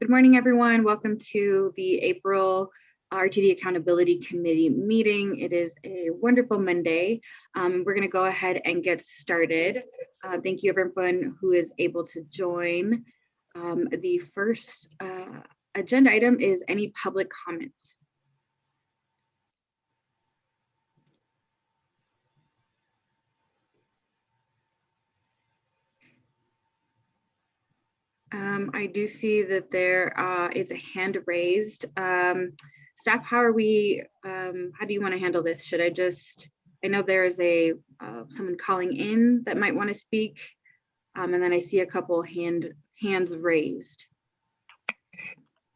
Good morning, everyone. Welcome to the April RTD Accountability Committee meeting. It is a wonderful Monday. Um, we're going to go ahead and get started. Uh, thank you, everyone who is able to join. Um, the first uh, agenda item is any public comment. Um, I do see that there uh, is a hand raised. Um, staff, how are we, um, how do you want to handle this? Should I just, I know there is a, uh, someone calling in that might want to speak. Um, and then I see a couple hand hands raised.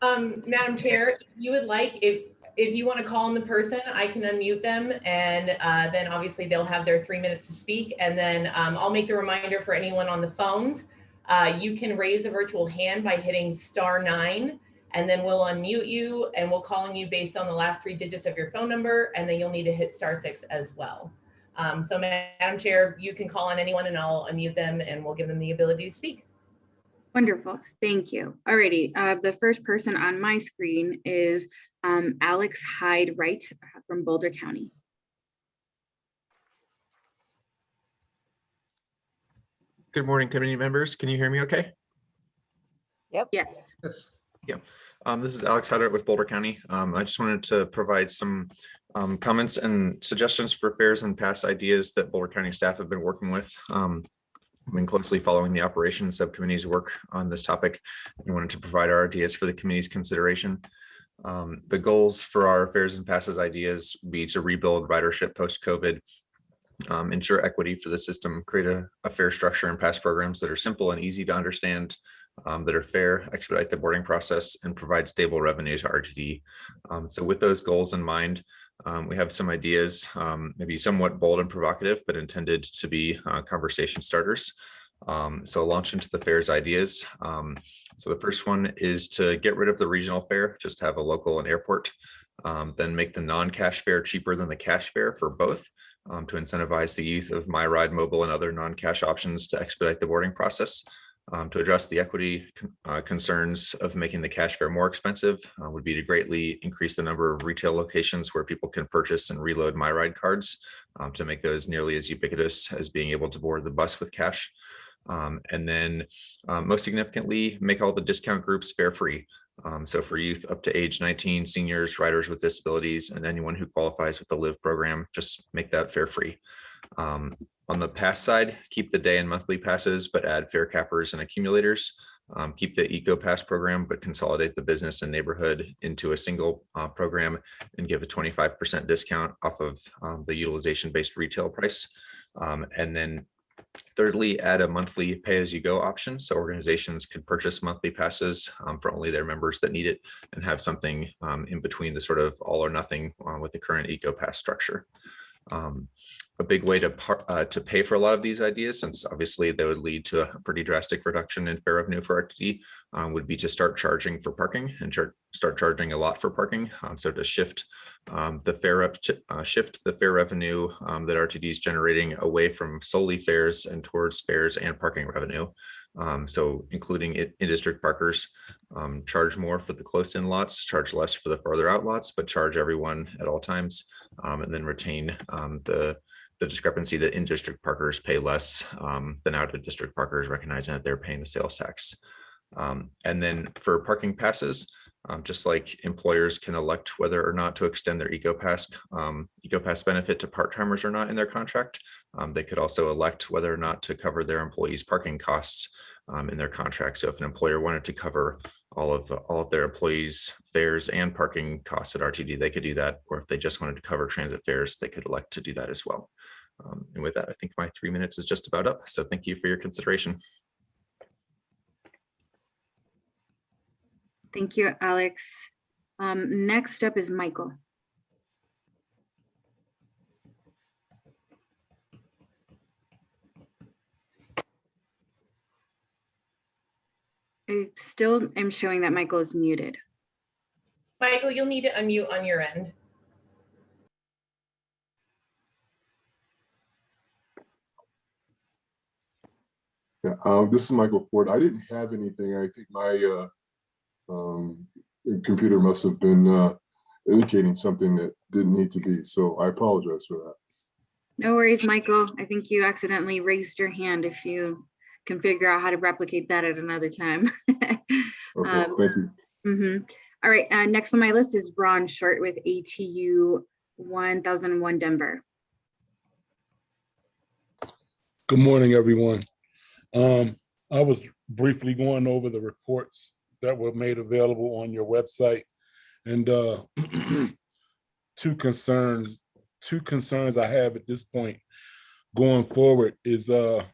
Um, Madam Chair, you would like, if, if you want to call on the person, I can unmute them and uh, then obviously they'll have their three minutes to speak. And then um, I'll make the reminder for anyone on the phones. Uh, you can raise a virtual hand by hitting star nine and then we'll unmute you and we'll call on you based on the last three digits of your phone number. And then you'll need to hit star six as well. Um, so Madam Chair, you can call on anyone and I'll unmute them and we'll give them the ability to speak. Wonderful, thank you. Alrighty, uh, the first person on my screen is um, Alex Hyde Wright from Boulder County. Good morning, committee members. Can you hear me okay? Yes, Yes. Um, this is Alex Haddard with Boulder County. Um, I just wanted to provide some um, comments and suggestions for fares and past ideas that Boulder County staff have been working with. Um, I've been closely following the operations subcommittee's work on this topic and wanted to provide our ideas for the committee's consideration. Um, the goals for our fares and passes ideas be to rebuild ridership post-COVID, um, ensure equity for the system, create a, a fare structure and pass programs that are simple and easy to understand, um, that are fair, expedite the boarding process, and provide stable revenue to RTD. Um, so with those goals in mind, um, we have some ideas, um, maybe somewhat bold and provocative, but intended to be uh, conversation starters. Um, so launch into the fare's ideas. Um, so the first one is to get rid of the regional fare, just have a local and airport, um, then make the non-cash fare cheaper than the cash fare for both um, to incentivize the youth of My Ride Mobile and other non-cash options to expedite the boarding process. Um, to address the equity uh, concerns of making the cash fare more expensive uh, would be to greatly increase the number of retail locations where people can purchase and reload My Ride cards um, to make those nearly as ubiquitous as being able to board the bus with cash. Um, and then um, most significantly, make all the discount groups fare free. Um, so for youth up to age 19, seniors, riders with disabilities, and anyone who qualifies with the LIVE program, just make that fare free. Um, on the pass side, keep the day and monthly passes, but add fare cappers and accumulators. Um, keep the Eco Pass program, but consolidate the business and neighborhood into a single uh, program and give a 25% discount off of um, the utilization-based retail price. Um, and then thirdly, add a monthly pay-as-you-go option. So organizations could purchase monthly passes um, for only their members that need it and have something um, in between the sort of all or nothing uh, with the current Eco Pass structure. Um, a big way to uh, to pay for a lot of these ideas, since obviously they would lead to a pretty drastic reduction in fare revenue for RTD, um, would be to start charging for parking and char start charging a lot for parking. Um, so to shift um, the fare up uh, shift the fare revenue um, that RTD is generating away from solely fares and towards fares and parking revenue. Um, so including it in district parkers, um, charge more for the close in lots, charge less for the farther out lots, but charge everyone at all times, and then retain the the discrepancy that in district parkers pay less than out of district parkers, recognizing that they're paying the sales tax. Um, and then for parking passes, um, just like employers can elect whether or not to extend their EcoPass, um, EcoPass benefit to part-timers or not in their contract, um, they could also elect whether or not to cover their employees' parking costs um, in their contract. So if an employer wanted to cover all of the, all of their employees' fares and parking costs at RTD, they could do that. Or if they just wanted to cover transit fares, they could elect to do that as well. Um, and with that, I think my three minutes is just about up. So thank you for your consideration. Thank you, Alex. Um, next up is Michael. I still am showing that Michael is muted. Michael, you'll need to unmute on your end. Yeah, um, this is Michael Ford. I didn't have anything. I think my uh, Um, the computer must have been uh, indicating something that didn't need to be, so I apologize for that. No worries, Michael. I think you accidentally raised your hand if you can figure out how to replicate that at another time. Okay, Um, thank you. Mhm. All right, uh, next on my list is Ron Short with ATU 1001 Denver. Good morning, everyone. Um, I was briefly going over the reports that were made available on your website. And uh, two concerns, two concerns I have at this point going forward is uh,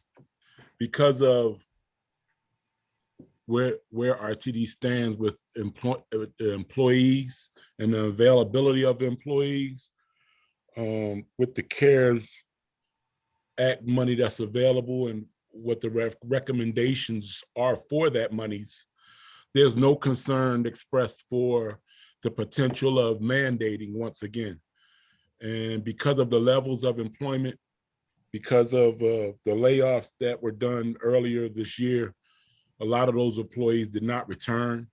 because of where where RTD stands with employ, employees and the availability of employees um, with the CARES Act money that's available and what the rec- recommendations are for that monies, there's no concern expressed for the potential of mandating once again. And because of the levels of employment, because of uh, the layoffs that were done earlier this year, a lot of those employees did not return.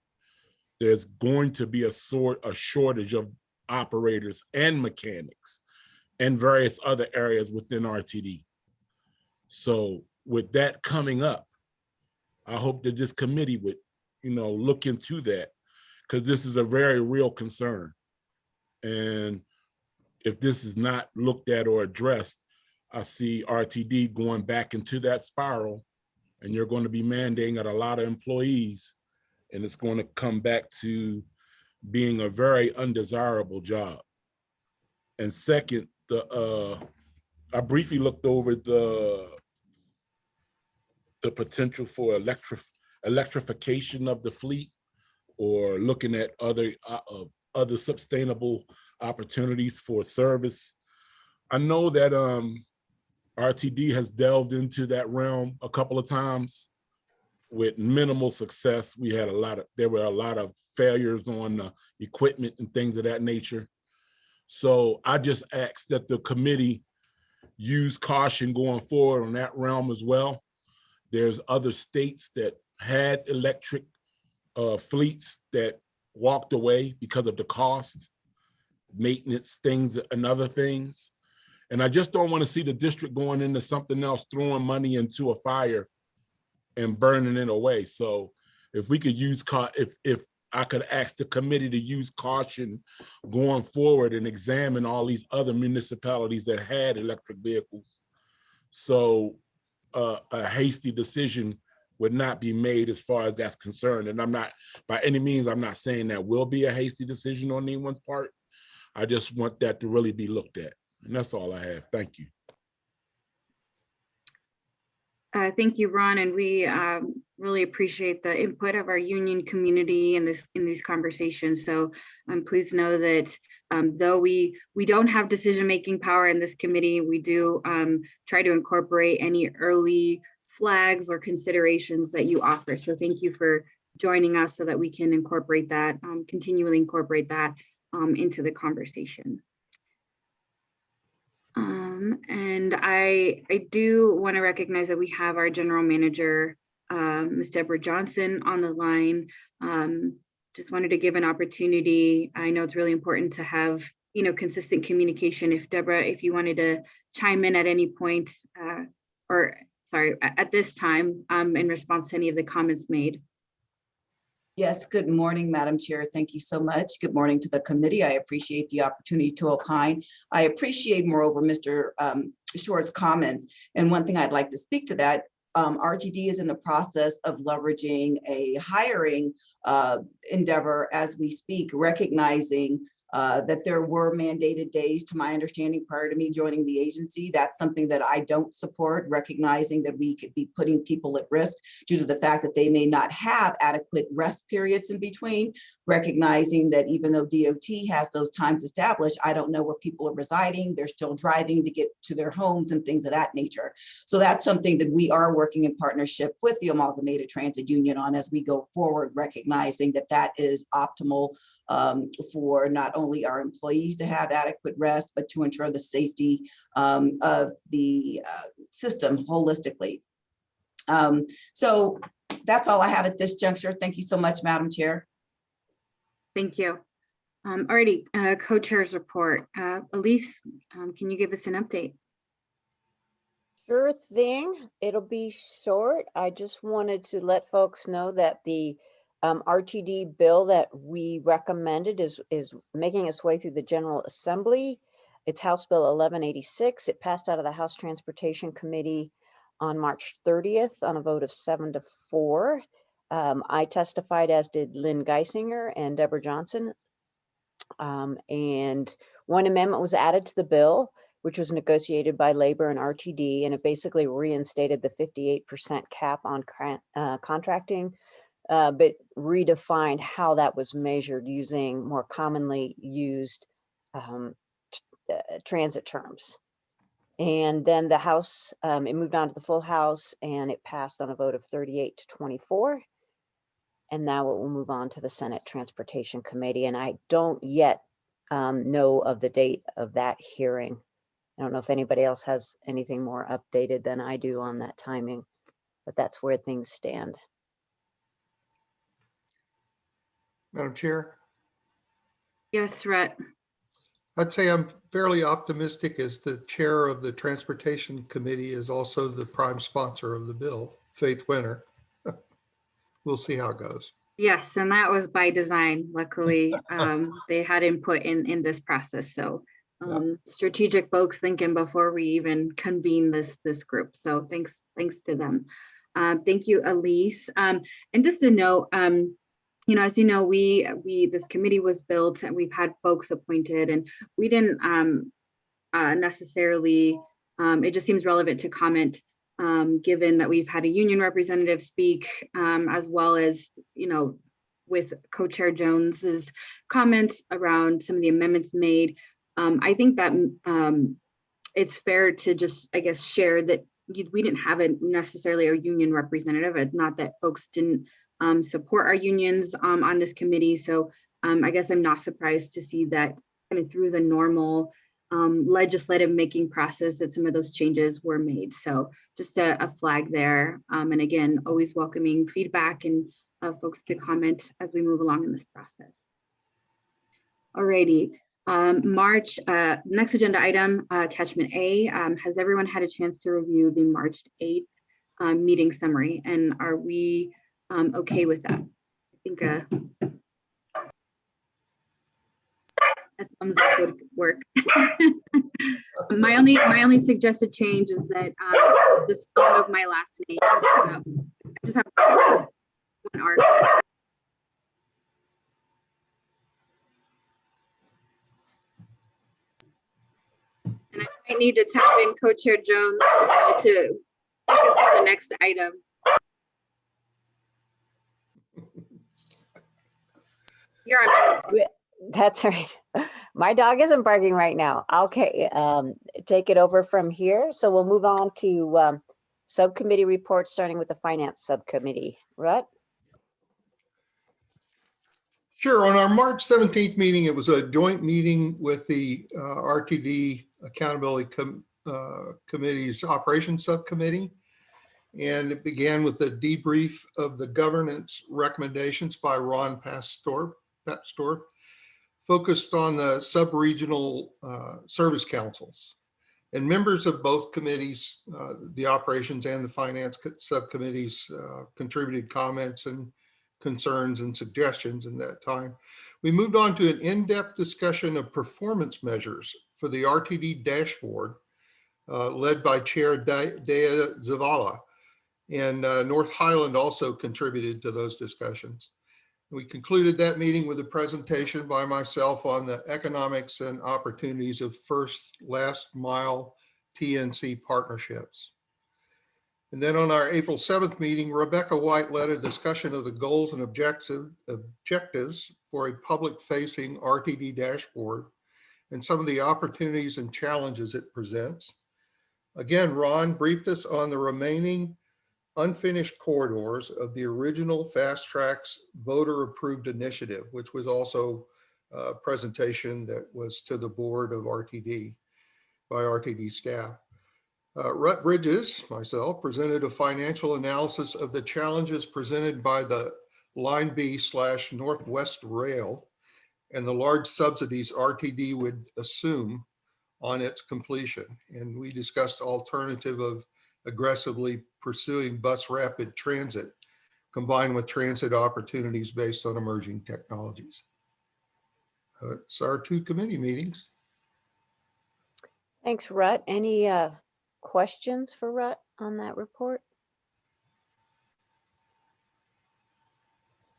There's going to be a sort, a shortage of operators and mechanics and various other areas within RTD. So with that coming up, I hope that this committee would, you know, look into that because this is a very real concern. And if this is not looked at or addressed, I see RTD going back into that spiral and you're going to be mandating at a lot of employees and it's going to come back to being a very undesirable job. And second, the uh, I briefly looked over the the potential for electric electrification of the fleet or looking at other uh, uh, other sustainable opportunities for service. I know that um, RTD has delved into that realm a couple of times with minimal success. We had a lot of, there were a lot of failures on the equipment and things of that nature. So I just ask that the committee use caution going forward on that realm as well. There's other states that had electric uh, fleets that walked away because of the cost, maintenance things and other things. And I just don't want to see the district going into something else, throwing money into a fire and burning it away. So if we could use, if, if I could ask the committee to use caution going forward and examine all these other municipalities that had electric vehicles. So uh, a hasty decision would not be made as far as that's concerned. And I'm not, by any means, I'm not saying that will be a hasty decision on anyone's part. I just want that to really be looked at. And that's all I have. Thank you. Uh, Thank you, Ron, and we um, really appreciate the input of our union community in this, in these conversations. So um, please know that um, though we, we don't have decision-making power in this committee, we do um, try to incorporate any early flags or considerations that you offer. So thank you for joining us so that we can incorporate that, um, continually incorporate that um, into the conversation. Um, and I, I do want to recognize that we have our general manager, um, Ms. Debra Johnson on the line. Um, just wanted to give an opportunity. I know it's really important to have, you know, consistent communication. If Debra, if you wanted to chime in at any point, uh, or sorry, at this time, um, in response to any of the comments made. Yes, good morning, Madam Chair. Thank you so much. Good morning to the committee. I appreciate the opportunity to opine. I appreciate moreover, Mr. um, Short's comments. And one thing I'd like to speak to that, um, RTD is in the process of leveraging a hiring uh, endeavor as we speak, recognizing uh, that there were mandated days, to my understanding, prior to me joining the agency. That's something that I don't support, recognizing that we could be putting people at risk due to the fact that they may not have adequate rest periods in between, recognizing that even though DOT has those times established, I don't know where people are residing. They're still driving to get to their homes and things of that nature. So that's something that we are working in partnership with the Amalgamated Transit Union on as we go forward, recognizing that that is optimal um, for not only our employees to have adequate rest, but to ensure the safety um, of the uh, system holistically. Um, so that's all I have at this juncture. Thank you so much, Madam Chair. Thank you. Um, alrighty, uh, co-chairs report. Uh, Elise, um, can you give us an update? Sure thing. It'll be short. I just wanted to let folks know that the um, RTD bill that we recommended is, is making its way through the General Assembly. It's House Bill 1186. It passed out of the House Transportation Committee on March 30th on a vote of seven to four. Um, I testified, as did Lynn Geisinger and Debra Johnson. Um, and one amendment was added to the bill which was negotiated by labor and RTD, and it basically reinstated the 58% cap on uh, contracting, uh, but redefined how that was measured using more commonly used um, uh, transit terms. And then the House, um, it moved on to the full House and it passed on a vote of 38 to 24. And now it will move on to the Senate Transportation Committee. And I don't yet um, know of the date of that hearing. I don't know if anybody else has anything more updated than I do on that timing, but that's where things stand. Madam Chair, Yes, Rutt. I'd say I'm fairly optimistic as the chair of the Transportation Committee is also the prime sponsor of the bill, Faith Winter. We'll see how it goes. Yes, and that was by design. Luckily, um, they had input in, in this process, so Yeah. um, strategic folks thinking before we even convene this, this group. So thanks, thanks to them. Um, thank you, Elise. Um, and just a note, um, you know, as you know, we, we, this committee was built and we've had folks appointed and we didn't um, uh, necessarily, um, it just seems relevant to comment um, given that we've had a union representative speak, um, as well as, you know, with Co-Chair Jones's comments around some of the amendments made. Um, I think that um, it's fair to just, I guess, share that we didn't have a necessarily a union representative. It's not that folks didn't um, support our unions um, on this committee. So um, I guess I'm not surprised to see that kind of through the normal um, legislative making process that some of those changes were made. So just a, a flag there. Um, and again, always welcoming feedback and uh, folks to comment as we move along in this process. Alrighty, um, March, uh, next agenda item, uh, attachment A. Um, has everyone had a chance to review the March 8th um, meeting summary? And are we um, okay with that? I think uh, a thumbs up would work. My only, my only suggested change is that um, the spelling of my last name. uh, I just have one R. And I might need to tap in Co-Chair Jones uh, to take us to the next item. You're on. That's right. My dog isn't barking right now. Okay, um, take it over from here. So we'll move on to um, subcommittee reports, starting with the finance subcommittee. Rutt? Sure, on our March 17th meeting, it was a joint meeting with the uh, RTD Accountability Com- uh, Committee's Operations Subcommittee. And it began with a debrief of the governance recommendations by Ron Papsdorf, store, focused on the sub-regional uh, service councils. And members of both committees, uh, the operations and the finance co- subcommittees uh, contributed comments and concerns and suggestions in that time. We moved on to an in-depth discussion of performance measures for the RTD dashboard uh, led by Chair Dea Zavala. And uh, North Highland also contributed to those discussions. We concluded that meeting with a presentation by myself on the economics and opportunities of first last mile TNC partnerships. And then on our April 7th meeting, Rebecca White led a discussion of the goals and objective objectives for a public facing RTD dashboard and some of the opportunities and challenges it presents. Again, Ron briefed us on the remaining unfinished corridors of the original FasTracks voter approved initiative, which was also a presentation that was to the board of RTD by RTD staff. Uh, Rutt Bridges, myself, presented a financial analysis of the challenges presented by the Line B slash Northwest Rail and the large subsidies RTD would assume on its completion. And we discussed alternative of aggressively pursuing bus rapid transit combined with transit opportunities based on emerging technologies. Uh, It's our two committee meetings. Thanks, Rutt. Any uh, questions for Rutt on that report?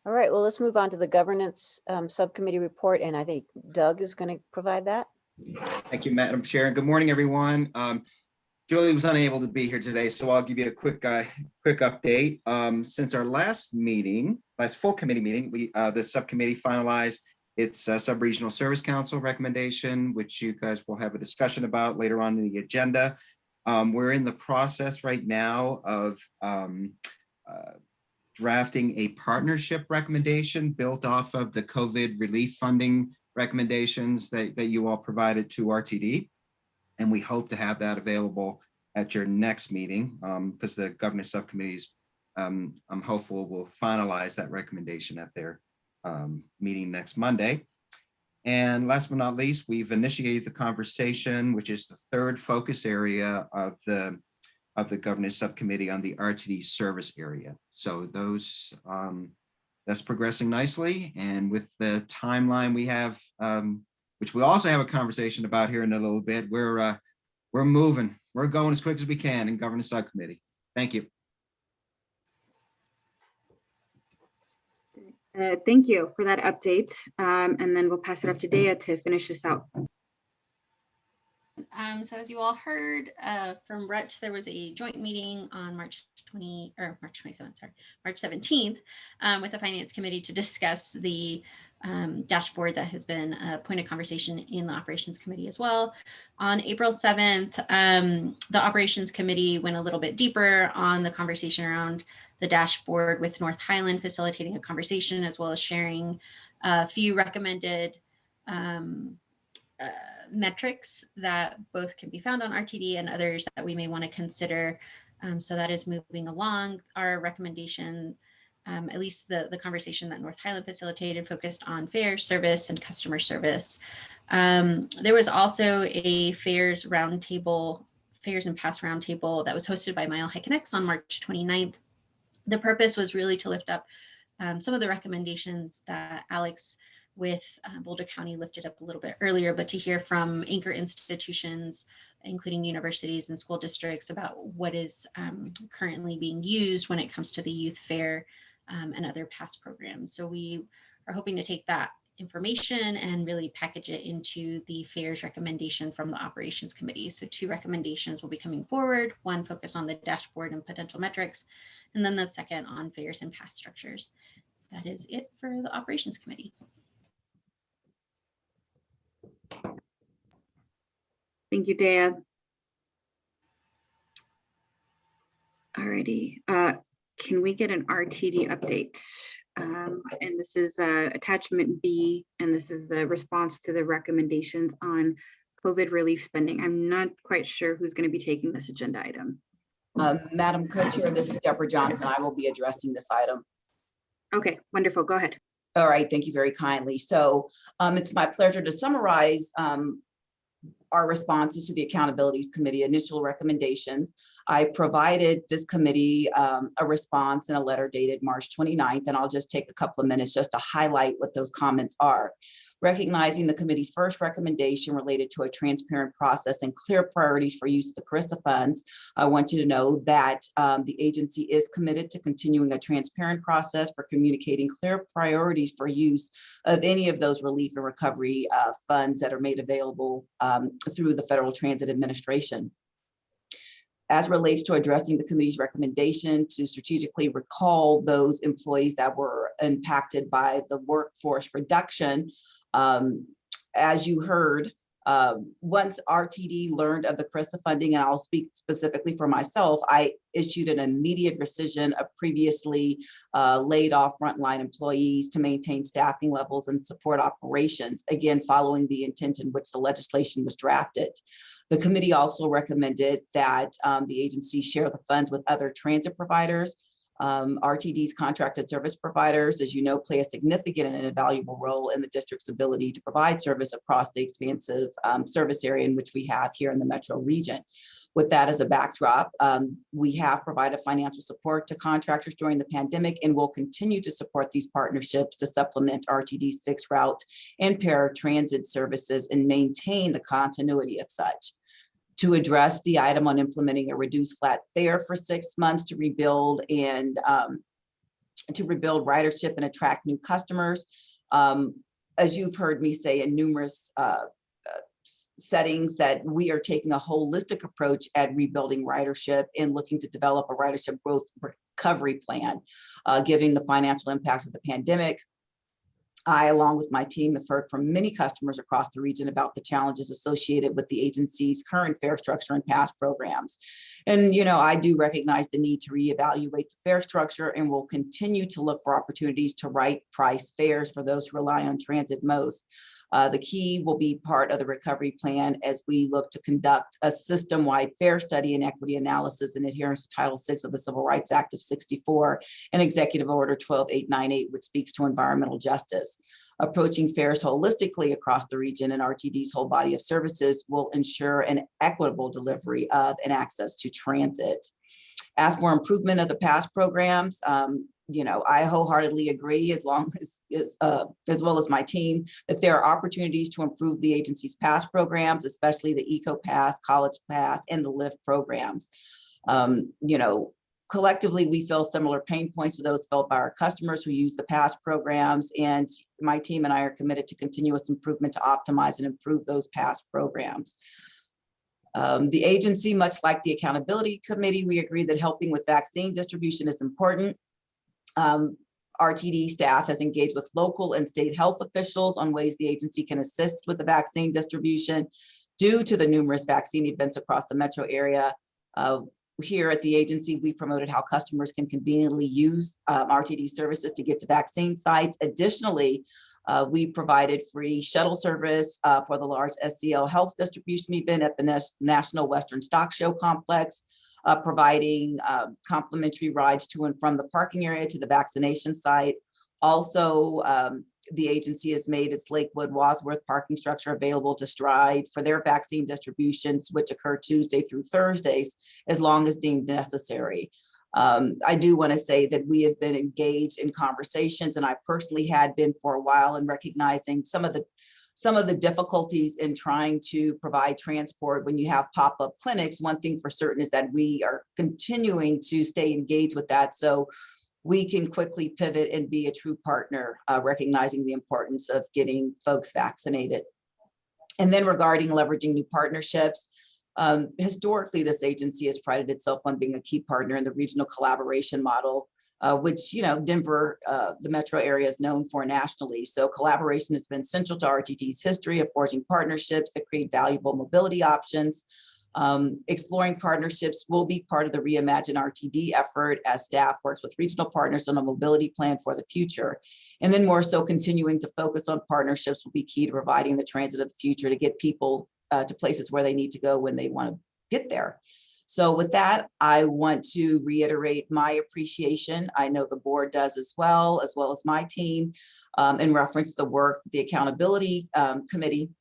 All right, well, let's move on to the governance um, subcommittee report, and I think Doug is going to provide that. Thank you, Madam Chair. Good morning, everyone. Um, Julie was unable to be here today, so I'll give you a quick, uh, quick update. Um, since our last meeting, last full committee meeting, we, uh, the subcommittee finalized its uh, sub-regional service council recommendation, which you guys will have a discussion about later on in the agenda. Um, we're in the process right now of um, uh, drafting a partnership recommendation built off of the COVID relief funding recommendations that, that you all provided to RTD. And we hope to have that available at your next meeting because the governance subcommittees, um, I'm hopeful will finalize that recommendation at their um, meeting next Monday. And last but not least, we've initiated the conversation, which is the third focus area of the of the governance subcommittee on the RTD service area. So those um, that's progressing nicely. And with the timeline we have, um, which we'll also have a conversation about here in a little bit, we're uh, we're moving. We're going as quick as we can in governance subcommittee. Thank you. Uh, Thank you for that update. Um, And then we'll pass it off to Dea to finish this out. Um, so as you all heard uh, from Rutch, there was a joint meeting on March 20 or March 27th, sorry, March 17th um, with the Finance Committee to discuss the um, dashboard that has been a point of conversation in the Operations Committee as well. On April 7th, um, the Operations Committee went a little bit deeper on the conversation around the dashboard with North Highland facilitating a conversation as well as sharing a few recommended um, uh, metrics that both can be found on RTD and others that we may want to consider. Um, so that is moving along. Our recommendation, um, at least the, the conversation that North Highland facilitated focused on fair service and customer service. Um, there was also a fares roundtable, fares and pass roundtable that was hosted by Mile High Connects on March 29th. The purpose was really to lift up um, some of the recommendations that Alex with uh, Boulder County lifted up a little bit earlier, but to hear from anchor institutions, including universities and school districts about what is um, currently being used when it comes to the youth fare um, and other past programs. So we are hoping to take that information and really package it into the fare's recommendation from the operations committee. So two recommendations will be coming forward, one focused on the dashboard and potential metrics, and then the second on fares and past structures. That is it for the operations committee. Thank you, Dea. Alrighty, uh, can we get an RTD update? Um, and this is uh, attachment B, and this is the response to the recommendations on COVID relief spending. I'm not quite sure who's going to be taking this agenda item. Um, Madam Co-Chair, this is Debra Johnson. I will be addressing this item. Okay, wonderful. Go ahead. All right, thank you very kindly. So um, it's my pleasure to summarize um, our responses to the Accountabilities Committee initial recommendations. I provided this committee um, a response in a letter dated March 29th, and I'll just take a couple of minutes just to highlight what those comments are. Recognizing the committee's first recommendation related to a transparent process and clear priorities for use of the CRRSAA funds, I want you to know that um, the agency is committed to continuing a transparent process for communicating clear priorities for use of any of those relief and recovery uh, funds that are made available um, through the Federal Transit Administration as relates to addressing the committee's recommendation to strategically recall those employees that were impacted by the workforce reduction. Um, as you heard, uh, once RTD learned of the CRRSAA funding, and I'll speak specifically for myself, I issued an immediate rescission of previously uh, laid off frontline employees to maintain staffing levels and support operations, again, following the intent in which the legislation was drafted. The committee also recommended that um, the agency share the funds with other transit providers Um, RTD's contracted service providers, as you know, play a significant and invaluable role in the district's ability to provide service across the expansive um, service area in which we have here in the metro region. With that as a backdrop, um, we have provided financial support to contractors during the pandemic and will continue to support these partnerships to supplement RTD's fixed route and paratransit services and maintain the continuity of such to address the item on implementing a reduced flat fare for six months to rebuild and um, to rebuild ridership and attract new customers. Um, as you've heard me say in numerous uh, uh, settings that we are taking a holistic approach at rebuilding ridership and looking to develop a ridership growth recovery plan, uh, given the financial impacts of the pandemic, I, along with my team, have heard from many customers across the region about the challenges associated with the agency's current fare structure and past programs. And, you know, I do recognize the need to reevaluate the fare structure and will continue to look for opportunities to right price fares for those who rely on transit most. Uh, the key will be part of the recovery plan as we look to conduct a system-wide fare study and equity analysis in adherence to Title VI of the Civil Rights Act of 64 and Executive Order 12898, which speaks to environmental justice. Approaching fares holistically across the region and RTD's whole body of services will ensure an equitable delivery of and access to transit. As for improvement of the past programs, um, you know, I wholeheartedly agree as long as, as, uh, as well as my team, that there are opportunities to improve the agency's past programs, especially the Eco Pass, College Pass, and the LIFT programs. Um, you know, collectively, we feel similar pain points to those felt by our customers who use the past programs, and my team and I are committed to continuous improvement to optimize and improve those past programs. Um, the agency, much like the accountability committee, we agree that helping with vaccine distribution is important. Um, RTD staff has engaged with local and state health officials on ways the agency can assist with the vaccine distribution due to the numerous vaccine events across the metro area. Uh, here at the agency, we promoted how customers can conveniently use um, RTD services to get to vaccine sites. Additionally, uh, we provided free shuttle service uh, for the large SCL health distribution event at the National Western Stock Show Complex uh, providing uh, complimentary rides to and from the parking area to the vaccination site. Also, um, the agency has made its Lakewood Wadsworth parking structure available to Stride for their vaccine distributions, which occur Tuesday through Thursdays, as long as deemed necessary. Um, I do want to say that we have been engaged in conversations and I personally had been for a while in recognizing some of the some of the difficulties in trying to provide transport when you have pop-up clinics, one thing for certain is that we are continuing to stay engaged with that. So we can quickly pivot and be a true partner, uh, recognizing the importance of getting folks vaccinated. And then regarding leveraging new partnerships, um, historically, this agency has prided itself on being a key partner in the regional collaboration model uh, which, you know, Denver, uh, the metro area is known for nationally. So collaboration has been central to RTD's history of forging partnerships that create valuable mobility options. Um, exploring partnerships will be part of the Reimagine RTD effort as staff works with regional partners on a mobility plan for the future. And then more so continuing to focus on partnerships will be key to providing the transit of the future to get people uh, to places where they need to go when they want to get there. So with that, I want to reiterate my appreciation. I know the board does as well, as well as my team, um, in reference to the work that the Accountability um, Committee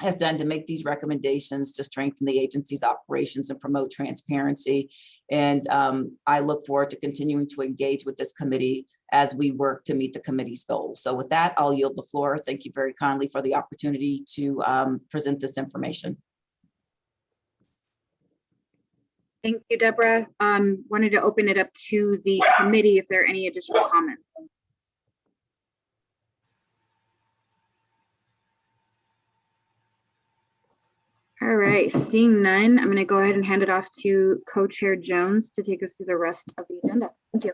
has done to make these recommendations to strengthen the agency's operations and promote transparency. And um, I look forward to continuing to engage with this committee as we work to meet the committee's goals. So with that, I'll yield the floor. Thank you very kindly for the opportunity to um, present this information. Thank you, Debra. Um, wanted to open it up to the committee if there are any additional comments. All right, seeing none, I'm going to go ahead and hand it off to Co-Chair Jones to take us through the rest of the agenda. Thank you.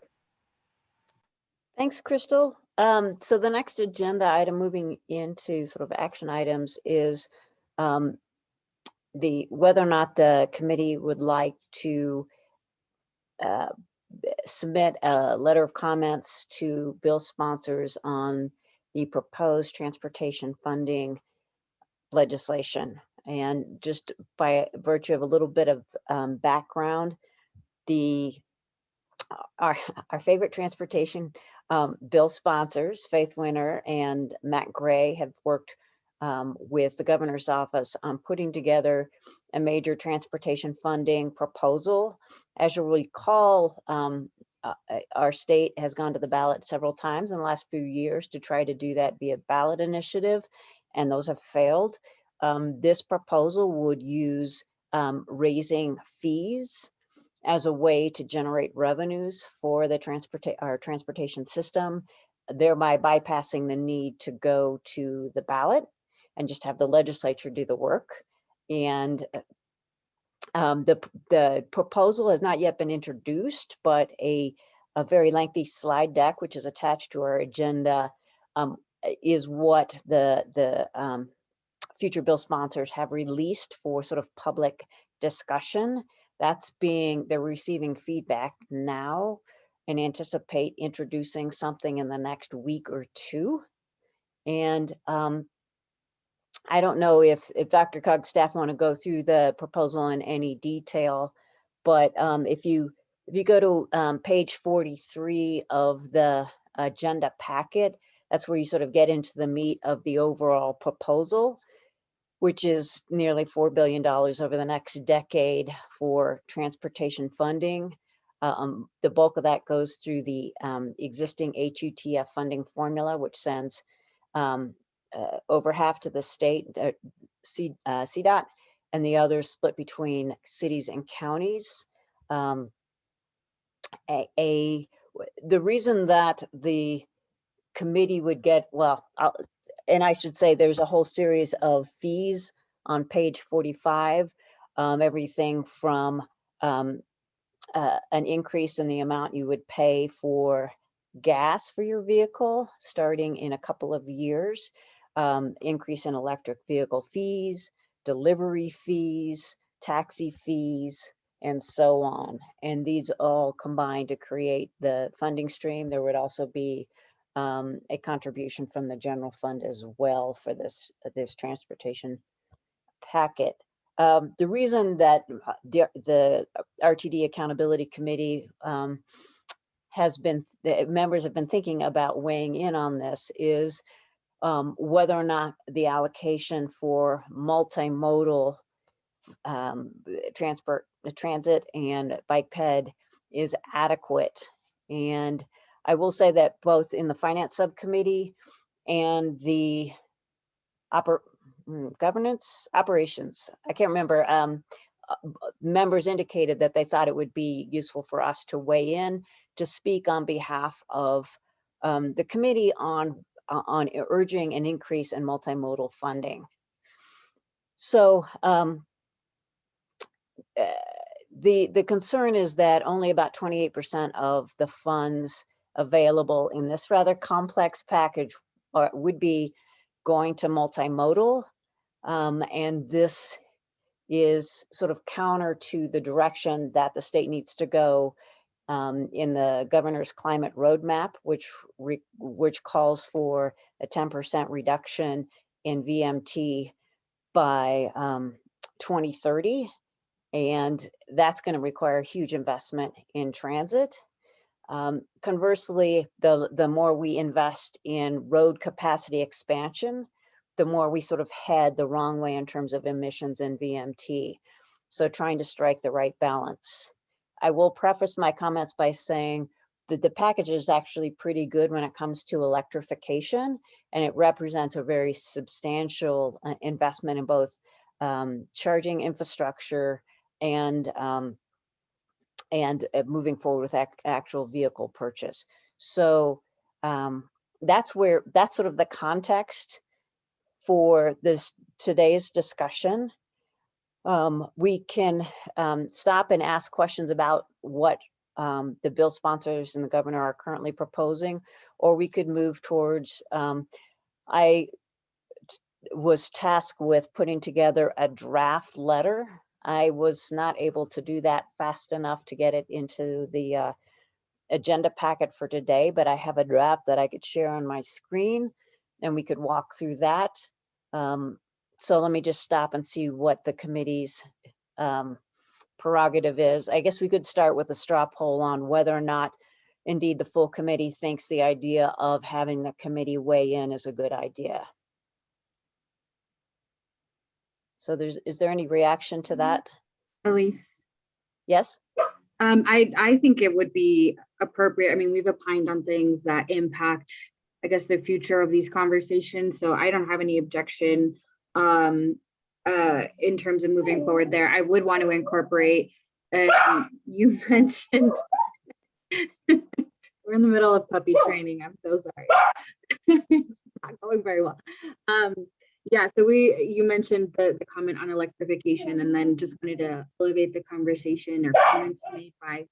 Thanks, Crystal. Um, so the next agenda item moving into sort of action items is um, the whether or not the committee would like to uh, submit a letter of comments to bill sponsors on the proposed transportation funding legislation. And just by virtue of a little bit of um, background, the our, our favorite transportation um, bill sponsors, Faith Winter and Matt Gray have worked um, with the governor's office on putting together a major transportation funding proposal. As you'll recall, um, uh, uh, our state has gone to the ballot several times in the last few years to try to do that via ballot initiative, and those have failed. Um, this proposal would use um, raising fees as a way to generate revenues for the transport our transportation system, thereby bypassing the need to go to the ballot and just have the legislature do the work. And uh, um, the, the proposal has not yet been introduced, but a, a very lengthy slide deck, which is attached to our agenda, um, is what the, the um, future bill sponsors have released for sort of public discussion. That's being, they're receiving feedback now and anticipate introducing something in the next week or two. And um, I don't know if, if DRCOG staff want to go through the proposal in any detail, but um, if you if you go to um, page 43 of the agenda packet, that's where you sort of get into the meat of the overall proposal, which is nearly $4 billion over the next decade for transportation funding. Um, the bulk of that goes through the um, existing HUTF funding formula, which sends um, uh, over half to the state, uh, C, uh, CDOT, and the other split between cities and counties. Um, a, a, the reason that the committee would get, well, I'll, and I should say there's a whole series of fees on page 45, um, everything from um, uh, an increase in the amount you would pay for gas for your vehicle starting in a couple of years um, increase in electric vehicle fees, delivery fees, taxi fees, and so on. And these all combine to create the funding stream. There would also be um, a contribution from the general fund as well for this, this transportation packet. Um, the reason that uh, the, the RTD Accountability Committee um, has been, the members have been thinking about weighing in on this is um, whether or not the allocation for multimodal um, transport, transit and bike ped is adequate. And I will say that both in the finance subcommittee and the oper mm, governance operations, I can't remember, um, uh, members indicated that they thought it would be useful for us to weigh in to speak on behalf of um, the committee on uh, on urging an increase in multimodal funding. So um, uh, the, the concern is that only about 28% of the funds available in this rather complex package are, would be going to multimodal. Um, and this is sort of counter to the direction that the state needs to go um, in the governor's climate roadmap, which which calls for a 10% reduction in VMT by um, 2030. And that's going to require huge investment in transit. Um, conversely, the, the more we invest in road capacity expansion, the more we sort of head the wrong way in terms of emissions and VMT. So trying to strike the right balance. I will preface my comments by saying that the package is actually pretty good when it comes to electrification, and it represents a very substantial uh, investment in both um, charging infrastructure and um, and uh, moving forward with ac actual vehicle purchase. So um, that's where that's sort of the context for this today's discussion um, we can um, stop and ask questions about what um, the bill sponsors and the governor are currently proposing, or we could move towards, um, I was tasked with putting together a draft letter. I was not able to do that fast enough to get it into the uh, agenda packet for today, but I have a draft that I could share on my screen and we could walk through that. Um, so let me just stop and see what the committee's um, prerogative is. I guess we could start with a straw poll on whether or not indeed the full committee thinks the idea of having the committee weigh in is a good idea. So there's, is there any reaction to that? Elise? Yes? Um, I, I think it would be appropriate. I mean, we've opined on things that impact, I guess, the future of these conversations. So I don't have any objection um, uh, in terms of moving forward there. I would want to incorporate, um, you mentioned, we're in the middle of puppy training. I'm so sorry. It's not going very well. Um, yeah, so we, you mentioned the, the comment on electrification and then just wanted to elevate the conversation or comments made by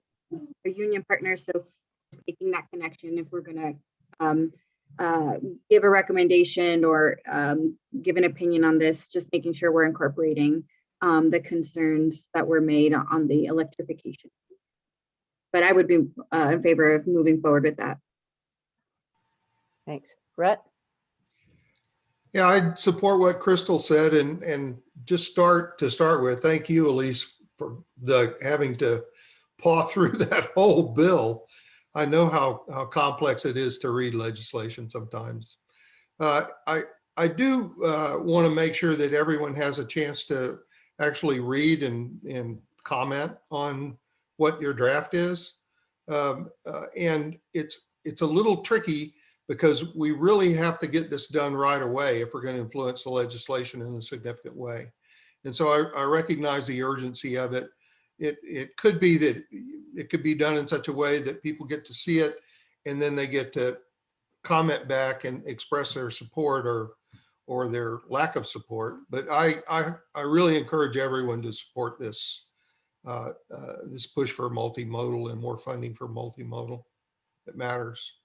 the union partners. So making that connection if we're gonna um, uh, give a recommendation or um, give an opinion on this, just making sure we're incorporating um, the concerns that were made on the electrification. But I would be uh, in favor of moving forward with that. Thanks. Brett? Yeah, I'd support what Crystal said and, and just start to start with. Thank you, Elise, for the having to paw through that whole bill. I know how, how complex it is to read legislation sometimes. Uh, I, I do uh, want to make sure that everyone has a chance to actually read and, and comment on what your draft is. Um, uh, and it's, it's a little tricky because we really have to get this done right away if we're going to influence the legislation in a significant way. And so I, I recognize the urgency of it. It, it could be that it could be done in such a way that people get to see it and then they get to comment back and express their support or or their lack of support. But I, I, I really encourage everyone to support this, uh, uh, this push for multimodal and more funding for multimodal. It matters.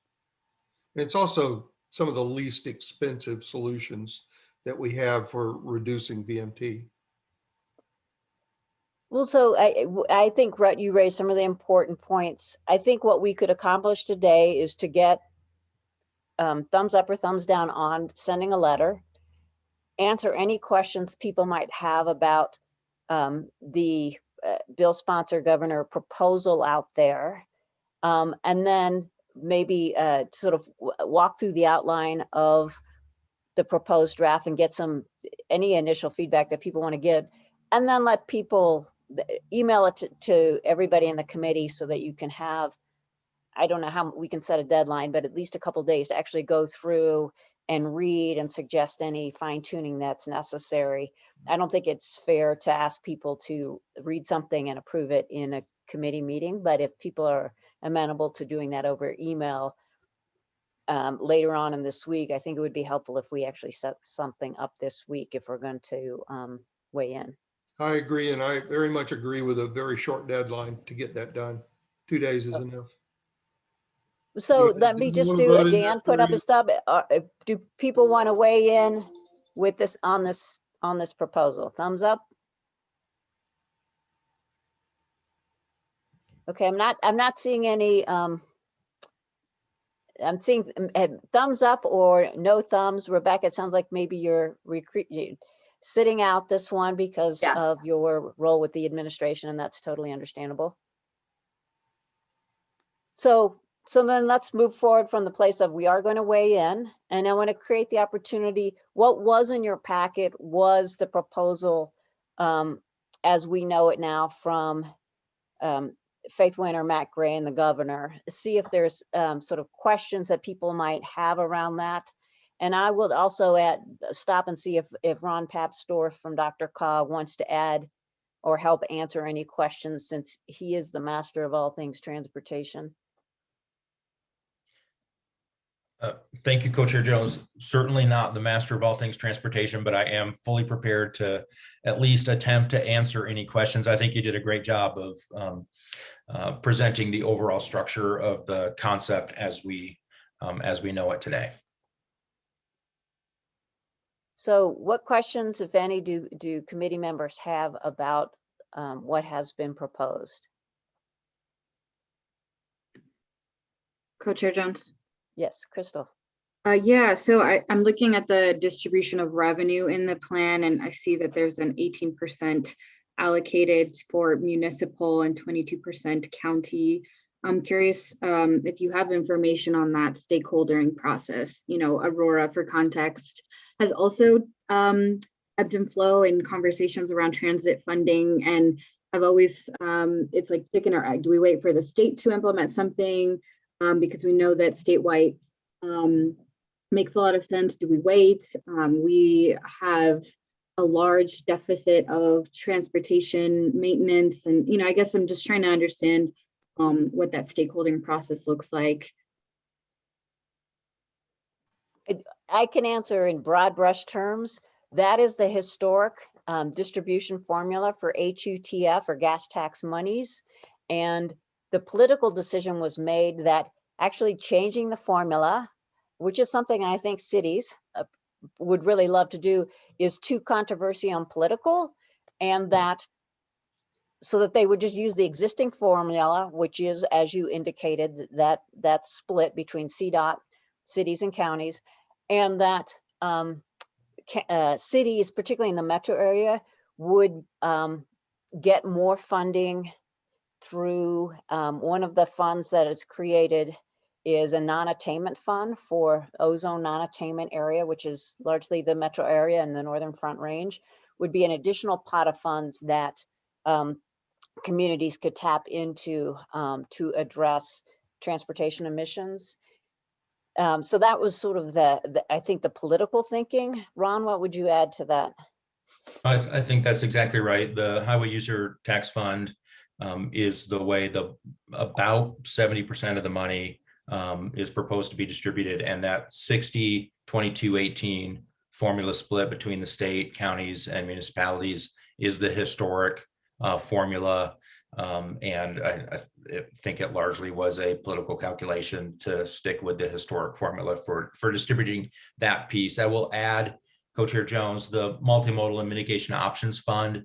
It's also some of the least expensive solutions that we have for reducing VMT. Well, so I, I think, Rutt, you raised some of the important points. I think what we could accomplish today is to get um, thumbs up or thumbs down on sending a letter, answer any questions people might have about um, the uh, bill sponsor governor proposal out there. Um, and then maybe uh, sort of walk through the outline of the proposed draft and get some, any initial feedback that people want to give. And then let people email it to, to everybody in the committee so that you can have, I don't know how we can set a deadline, but at least a couple days to actually go through and read and suggest any fine tuning that's necessary. I don't think it's fair to ask people to read something and approve it in a committee meeting, but if people are amenable to doing that over email um, later on in this week, I think it would be helpful if we actually set something up this week if we're going to um, weigh in. I agree, and I very much agree with a very short deadline to get that done. Two days is enough. So Yeah, let me just do, Dan put up a stub. uh, uh, Do people want to weigh in with this, on this, on this proposal? Thumbs up? Okay, I'm not, I'm not seeing any, um, I'm seeing um, uh, thumbs up or no thumbs. Rebecca, it sounds like maybe you're sitting out this one because Yeah. of your role with the administration, and that's totally understandable. So, so then let's move forward from the place of we are going to weigh in, and I want to create the opportunity. What was in your packet was the proposal um, as we know it now from um, Faith Winter, Matt Gray, and the governor. See if there's um, sort of questions that people might have around that. And I will also add, stop and see if, if Ron Papsdorf from DRCOG wants to add or help answer any questions since he is the master of all things transportation. Uh, Thank you, Co-Chair Jones. Certainly not the master of all things transportation, but I am fully prepared to at least attempt to answer any questions. I think you did a great job of um, uh, presenting the overall structure of the concept as we um, as we know it today. So what questions, if any, do, do committee members have about um, what has been proposed? Co-Chair Jones? Yes, Crystal. Uh, yeah, so I, I'm looking at the distribution of revenue in the plan and I see that there's an eighteen percent allocated for municipal and 22% county. I'm curious um, if you have information on that stakeholdering process. You know, Aurora, for context, has also um, ebbed and flow in conversations around transit funding. And I've always, um, it's like chicken or egg. Do we wait for the state to implement something? Um, because we know that statewide um, makes a lot of sense. Do we wait? Um, we have a large deficit of transportation maintenance. And, you know, I guess I'm just trying to understand um, what that stakeholding process looks like. I can answer in broad brush terms. That is the historic um, distribution formula for HUTF or gas tax monies. And the political decision was made that actually changing the formula, which is something I think cities uh, would really love to do, is too controversial and political. And that so that they would just use the existing formula, which is, as you indicated, that that's split between CDOT, cities and counties, and that um, uh, cities, particularly in the metro area, would um, get more funding through um, one of the funds that is created is a non-attainment fund for ozone non-attainment area, which is largely the metro area and the northern front range, would be an additional pot of funds that um, communities could tap into um, to address transportation emissions. Um, so that was sort of the, the, I think, the political thinking. Ron, what would you add to that? I, I think that's exactly right. The highway user tax fund um, is the way the about seventy percent of the money um, is proposed to be distributed, and that 60, 22, 18 formula split between the state, counties, and municipalities is the historic uh, formula. Um, and I, I think it largely was a political calculation to stick with the historic formula for, for distributing that piece. I will add, Co-Chair Jones, the multimodal and mitigation options fund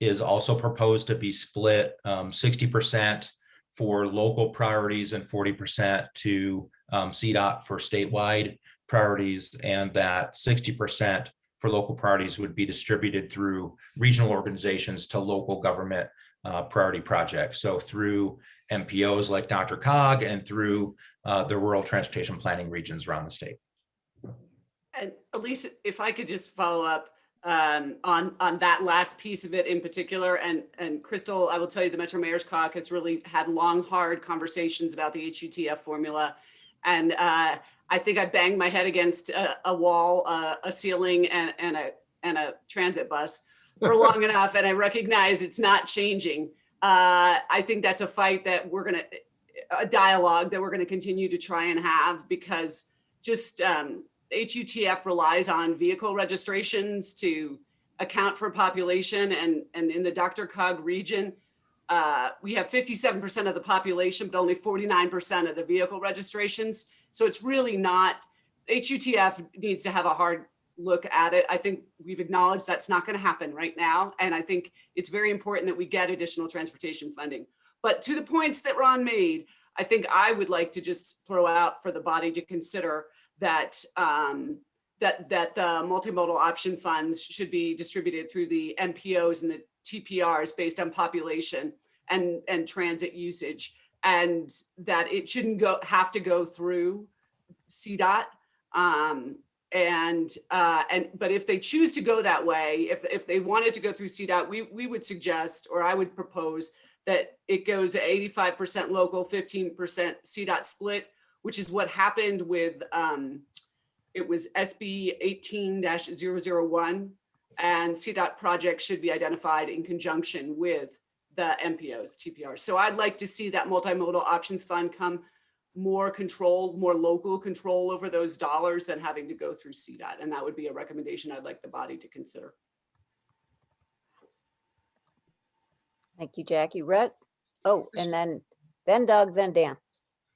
is also proposed to be split um, 60% for local priorities and 40% to um, CDOT for statewide priorities, and that 60% for local priorities would be distributed through regional organizations to local government uh, priority projects. So through MPOs like DRCOG and through uh, the rural transportation planning regions around the state. And Elise, if I could just follow up um, on, on that last piece of it in particular, and, and Crystal, I will tell you, the Metro Mayor's Caucus really had long, hard conversations about the HUTF formula. And uh, I think I banged my head against a, a wall, uh, a ceiling, and, and a and a transit bus for long enough, and I recognize it's not changing. Uh, I think that's a fight that we're gonna, a dialogue that we're gonna continue to try and have because just um, HUTF relies on vehicle registrations to account for population, and and in the DRCOG region, uh, we have 57% of the population, but only 49% of the vehicle registrations. So it's really not, HUTF needs to have a hard look at it. I think we've acknowledged that's not going to happen right now. And I think it's very important that we get additional transportation funding. But to the points that Ron made, I think I would like to just throw out for the body to consider that um, that that the multimodal option funds should be distributed through the MPOs and the TPRs based on population and and transit usage and that it shouldn't go have to go through CDOT. Um, and uh, and but if they choose to go that way, if if they wanted to go through CDOT, we we would suggest or I would propose that it goes to 85% local, 15% CDOT split, which is what happened with um, it was SB 18-001 and CDOT projects should be identified in conjunction with the MPOs, TPRs. So I'd like to see that multimodal options fund come more control, more local control over those dollars than having to go through CDOT. And that would be a recommendation I'd like the body to consider. Thank you, Jackie. Rhett? Oh, and then, then Doug, then Dan.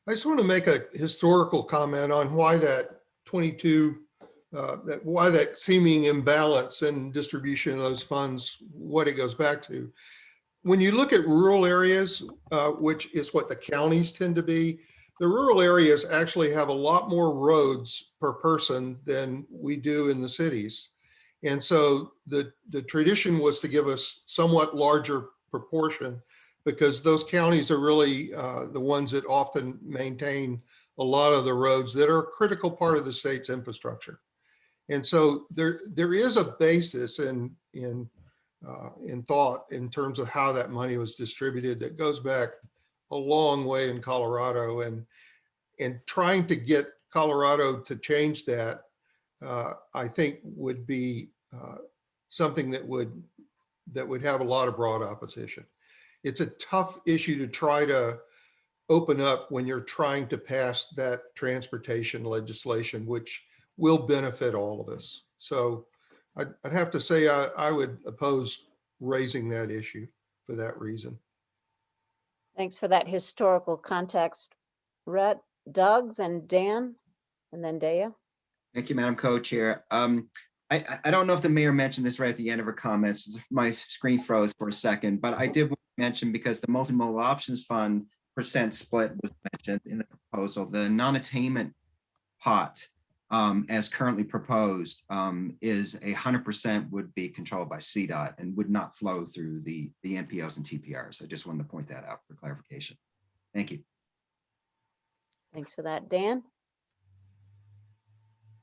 I just want to make a historical comment on why that 22, uh, that why that seeming imbalance in distribution of those funds, what it goes back to. When you look at rural areas, uh, which is what the counties tend to be, the rural areas actually have a lot more roads per person than we do in the cities. And so the, the tradition was to give us somewhat larger proportion because those counties are really uh, the ones that often maintain a lot of the roads that are a critical part of the state's infrastructure. And so there, there is a basis in, in, uh, in thought in terms of how that money was distributed that goes back a long way in Colorado and, and trying to get Colorado to change that, uh, I think would be uh, something that would, that would have a lot of broad opposition. It's a tough issue to try to open up when you're trying to pass that transportation legislation, which will benefit all of us. So I'd, I'd have to say I, I would oppose raising that issue for that reason. Thanks for that historical context. Rhett, Doug's and Dan, and then Dea. Thank you, Madam Co-Chair. Um, I, I- I don't know if the mayor mentioned this right at the end of her comments. My screen froze for a second, but I did mention because the multimodal options fund percent split was mentioned in the proposal, the non-attainment pot um, as currently proposed um, is a hundred percent would be controlled by CDOT and would not flow through the, the MPOs and TPRs. I just wanted to point that out for clarification. Thank you. Thanks for that. Dan?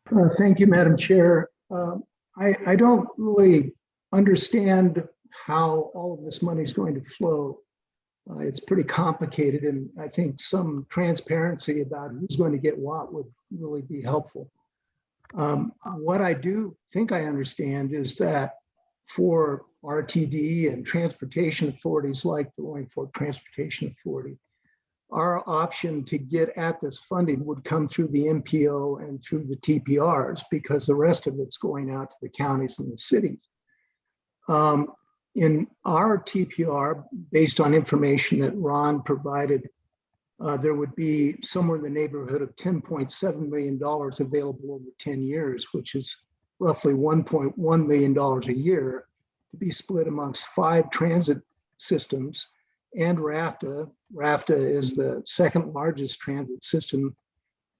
Uh, Thank you, Madam Chair. Um, I, I don't really understand how all of this money is going to flow. Uh, It's pretty complicated, and I think some transparency about who's going to get what would really be helpful. Um, What I do think I understand is that for RTD and transportation authorities like the Roaring Fork Transportation Authority, our option to get at this funding would come through the MPO and through the TPRs because the rest of it's going out to the counties and the cities. Um, in our TPR, based on information that Ron provided, uh, there would be somewhere in the neighborhood of $10.7 million available over 10 years, which is roughly $1.1 million a year to be split amongst five transit systems and RFTA. RFTA is the second largest transit system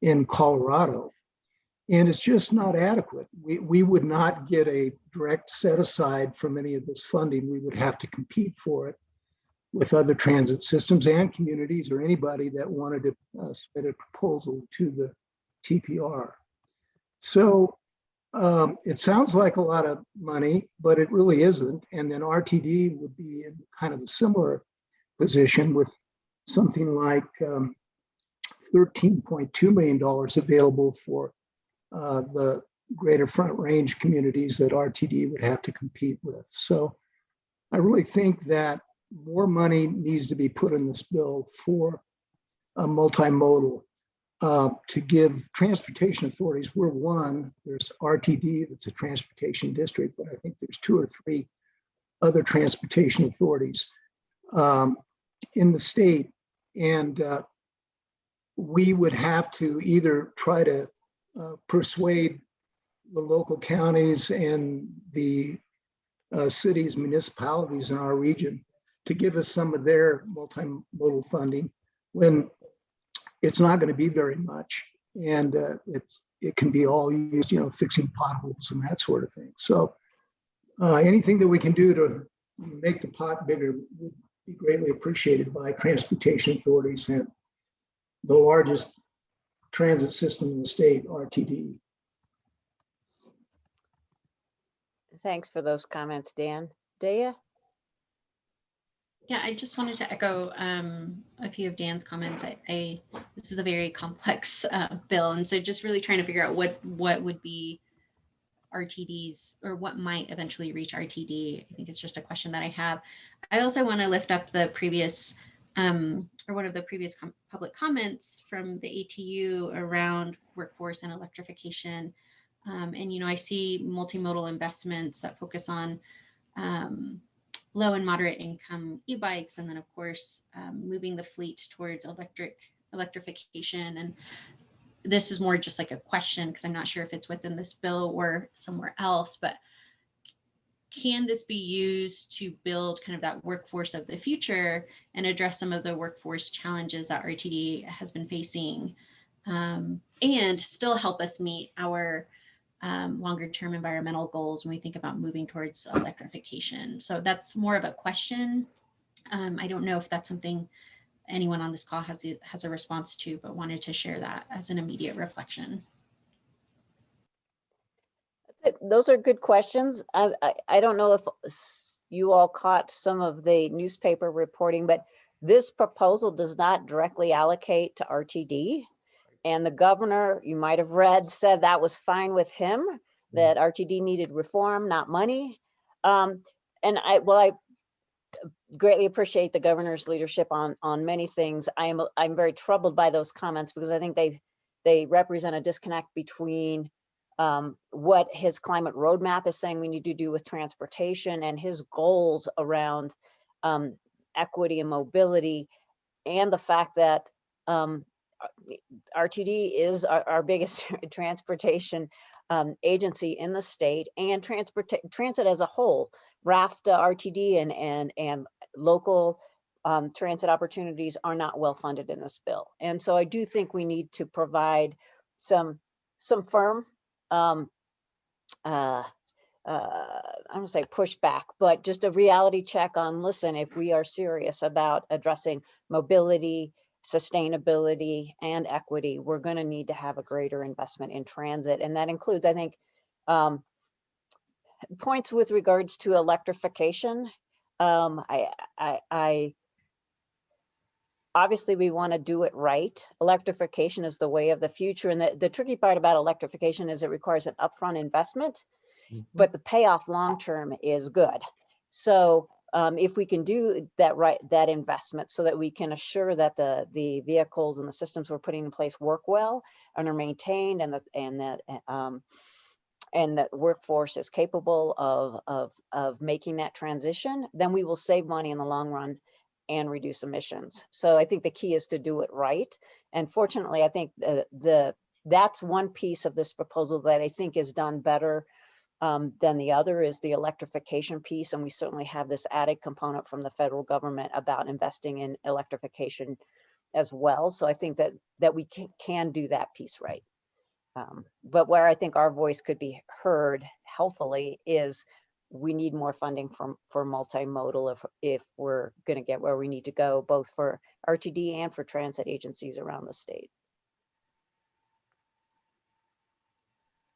in Colorado. And it's just not adequate. We, we would not get a direct set aside from any of this funding. We would have to compete for it with other transit systems and communities or anybody that wanted to uh, submit a proposal to the TPR. So um, it sounds like a lot of money, but it really isn't. And then RTD would be in kind of a similar position with something like um, $13.2 million available for uh, the greater front range communities that RTD would have to compete with. So I really think that more money needs to be put in this bill for a multimodal uh, to give transportation authorities, we're one, there's RTD, that's a transportation district, but I think there's two or three other transportation authorities um, in the state. And uh, we would have to either try to uh, persuade the local counties and the uh, cities, municipalities in our region to give us some of their multimodal funding when it's not going to be very much. And uh, it's it can be all used, you know, fixing potholes and that sort of thing. So uh, anything that we can do to make the pot bigger would be greatly appreciated by transportation authorities and the largest transit system in the state, RTD. Thanks for those comments, Dan. Dea? Yeah, I just wanted to echo um, a few of Dan's comments. I, I this is a very complex uh, bill, and so just really trying to figure out what what would be RTDs or what might eventually reach RTD. I think it's just a question that I have. I also want to lift up the previous um, or one of the previous com public comments from the ATU around workforce and electrification. Um, and you know, I see multimodal investments that focus on um, low and moderate income e-bikes, and then of course um, moving the fleet towards electric electrification. And this is more just like a question because I'm not sure if it's within this bill or somewhere else, but can this be used to build kind of that workforce of the future and address some of the workforce challenges that RTD has been facing um, and still help us meet our um, longer term environmental goals when we think about moving towards electrification. So that's more of a question. Um, I don't know if that's something anyone on this call has a, has a response to, but wanted to share that as an immediate reflection. Those are good questions. I, I, I don't know if you all caught some of the newspaper reporting, but this proposal does not directly allocate to RTD. And the governor, you might have read, said that was fine with him, that RTD needed reform, not money. Um, and I, well, I greatly appreciate the governor's leadership on, on many things. I am, I'm very troubled by those comments because I think they, they represent a disconnect between um, what his climate roadmap is saying we need to do with transportation and his goals around um, equity and mobility and the fact that um, RTD is our, our biggest transportation um, agency in the state and transport transit as a whole, RFTA, RTD, and and and local um, transit opportunities are not well funded in this bill. And so I do think we need to provide some some firm um, uh, uh, I don't say pushback, but just a reality check on, listen, if we are serious about addressing mobility, sustainability and equity, we're going to need to have a greater investment in transit. And that includes, I think, um, points with regards to electrification. Um, I, I, I obviously we want to do it right. Electrification is the way of the future. And the, the tricky part about electrification is it requires an upfront investment, but the payoff long-term is good. So um, if we can do that right, that investment so that we can assure that the, the vehicles and the systems we're putting in place work well and are maintained and that, and that, um, and that workforce is capable of, of, of making that transition, then we will save money in the long run and reduce emissions. So I think the key is to do it right. And fortunately, I think the, the that's one piece of this proposal that I think is done better um, than the other is the electrification piece. And we certainly have this added component from the federal government about investing in electrification as well. So I think that that we can, can do that piece right. Um, but where I think our voice could be heard healthily is we need more funding from for multimodal if if we're going to get where we need to go, both for RTD and for transit agencies around the state.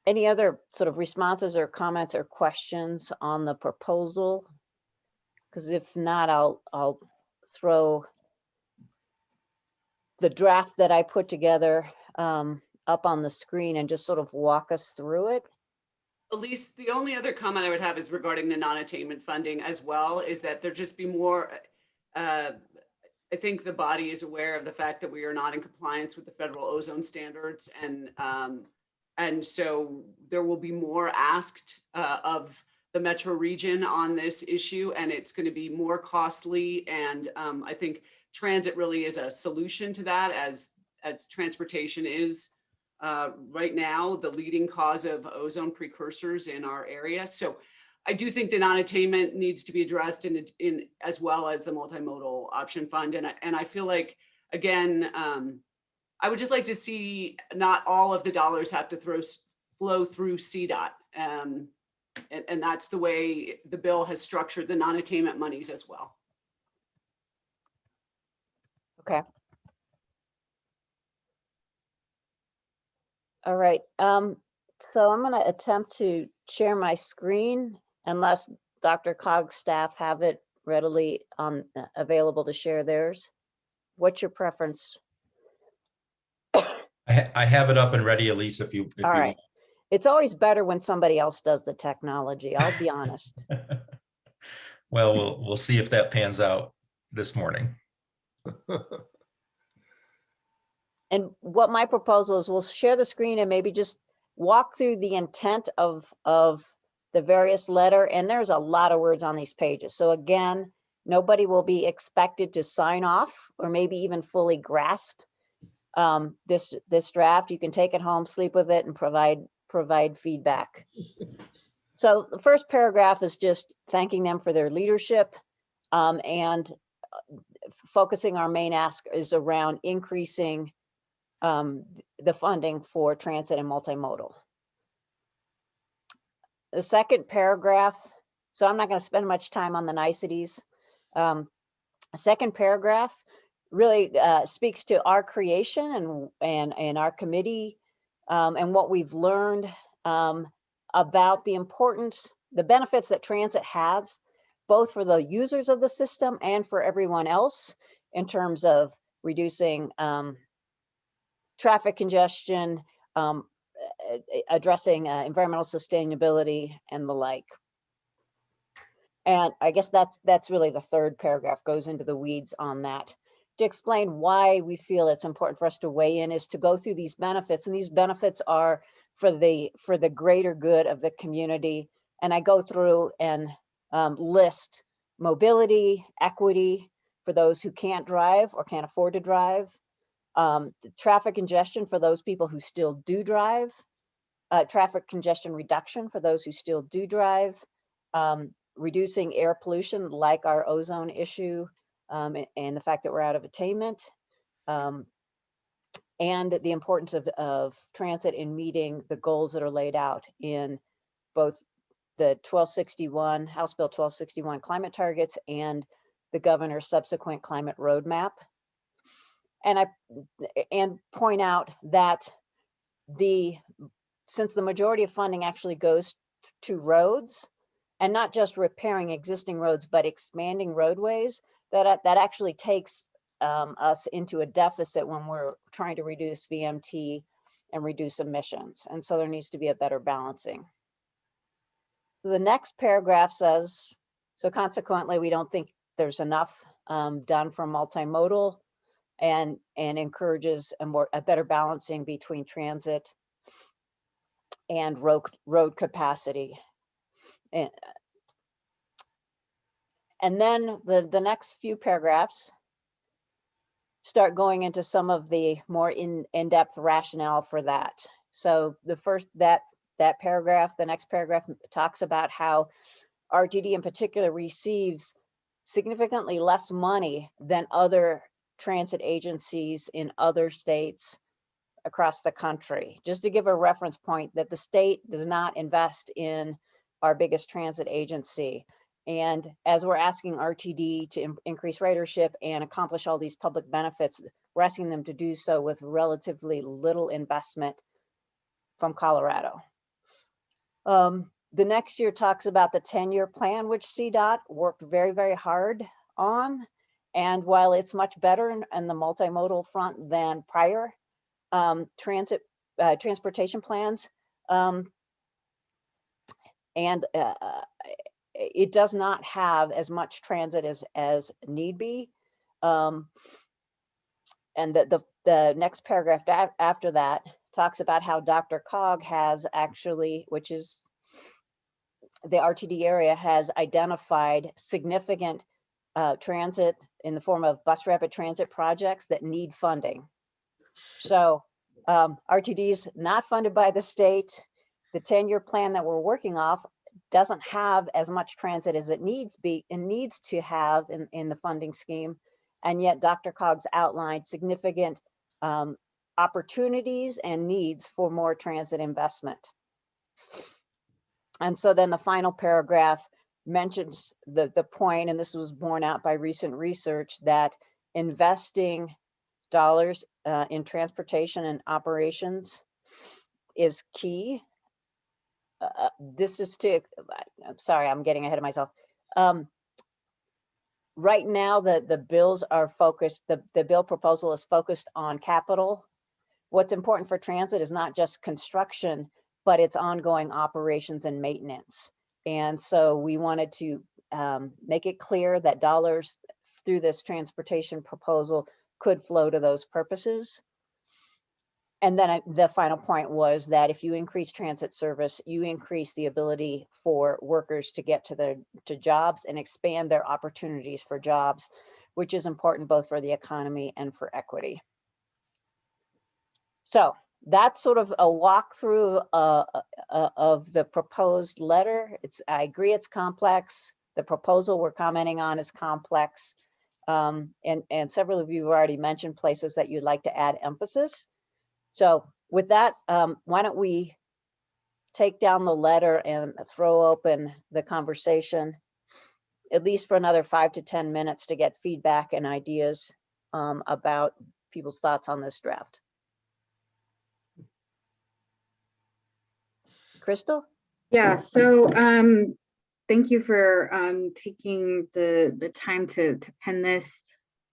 Any other sort of responses or comments or questions on the proposal? Because if not, I'll I'll throw the draft that I put together um, up on the screen and just sort of walk us through it. Elise, the only other comment I would have is regarding the non-attainment funding as well, is that there just be more, uh, I think the body is aware of the fact that we are not in compliance with the federal ozone standards and um, and so there will be more asked uh, of the metro region on this issue and it's going to be more costly and um, I think transit really is a solution to that as as transportation is uh, right now the leading cause of ozone precursors in our area. So I do think the non-attainment needs to be addressed in, in as well as the multimodal option fund. And I, and I feel like, again, um, I would just like to see not all of the dollars have to throw, flow through CDOT. Um, and, and that's the way the bill has structured the non-attainment monies as well. Okay. All right, um, so I'm gonna attempt to share my screen unless DRCOG's staff have it readily um, available to share theirs. What's your preference? I, ha- I have it up and ready, Elise, if you. if All you- right. It's always better when somebody else does the technology, I'll be honest. Well, we'll, we'll see if that pans out this morning. And what my proposal is, we'll share the screen and maybe just walk through the intent of, of the various letter, and there's a lot of words on these pages. So again, nobody will be expected to sign off or maybe even fully grasp um, this, this draft. You can take it home, sleep with it and provide, provide feedback. So the first paragraph is just thanking them for their leadership um, and uh, focusing our main ask is around increasing um, the funding for transit and multimodal. the second paragraph, so I'm not going to spend much time on the niceties. Um, second paragraph really uh, speaks to our creation and and and our committee um, and what we've learned um, about the importance, the benefits that transit has, both for the users of the system and for everyone else in terms of reducing um, traffic congestion, um, addressing uh, environmental sustainability and the like. And I guess that's that's really the third paragraph goes into the weeds on that. To explain why we feel it's important for us to weigh in is to go through these benefits and these benefits are for the for the greater good of the community. And I go through and um, list mobility, equity for those who can't drive or can't afford to drive, um, traffic congestion for those people who still do drive, uh, traffic congestion reduction for those who still do drive, um, reducing air pollution like our ozone issue um, and the fact that we're out of attainment, um, and the importance of, of transit in meeting the goals that are laid out in both the 1261, House Bill 1261 climate targets and the governor's subsequent climate roadmap. And I, and point out that the, since the majority of funding actually goes to roads and not just repairing existing roads, but expanding roadways, that, that actually takes um, us into a deficit when we're trying to reduce VMT and reduce emissions. And so there needs to be a better balancing. So the next paragraph says, so consequently, we don't think there's enough um, done for multimodal and, and encourages a more, a better balancing between transit and road, road capacity. And, and then the, the next few paragraphs start going into some of the more in, in-depth rationale for that. So the first, that, that paragraph, the next paragraph talks about how RTD in particular receives significantly less money than other transit agencies in other states across the country. Just to give a reference point that the state does not invest in our biggest transit agency. And as we're asking RTD to in- increase ridership and accomplish all these public benefits, we're asking them to do so with relatively little investment from Colorado. Um, the next year talks about the 10-year plan, which CDOT worked very, very hard on. And while it's much better in, in the multimodal front than prior um, transit, uh, transportation plans, um, and uh, it does not have as much transit as, as need be. Um, and the, the, the next paragraph after that talks about how DRCOG has actually, which is the RTD area has identified significant uh, transit in the form of bus rapid transit projects that need funding. So um, RTD is not funded by the state. The 10-year plan that we're working off doesn't have as much transit as it needs be and needs to have in, in the funding scheme. And yet DRCOG's outlined significant um, opportunities and needs for more transit investment. And so then the final paragraph mentions the, the point, and this was borne out by recent research, that investing dollars uh, in transportation and operations is key. Uh, this is to, I'm sorry, I'm getting ahead of myself. Um, right now, the, the bills are focused, the, the bill proposal is focused on capital. What's important for transit is not just construction, but it's ongoing operations and maintenance. And so we wanted to um, make it clear that dollars through this transportation proposal could flow to those purposes. And then I- the final point was that if you increase transit service, you increase the ability for workers to get to their to jobs and expand their opportunities for jobs, which is important both for the economy and for equity. So that's sort of a walkthrough uh, uh, of the proposed letter. It's, I agree it's complex. The proposal we're commenting on is complex. Um, and, and several of you have already mentioned places that you'd like to add emphasis. So with that, um, why don't we take down the letter and throw open the conversation, at least for another five to 10 minutes to get feedback and ideas um, about people's thoughts on this draft. Crystal? Yeah, so um, thank you for um, taking the the time to to pen this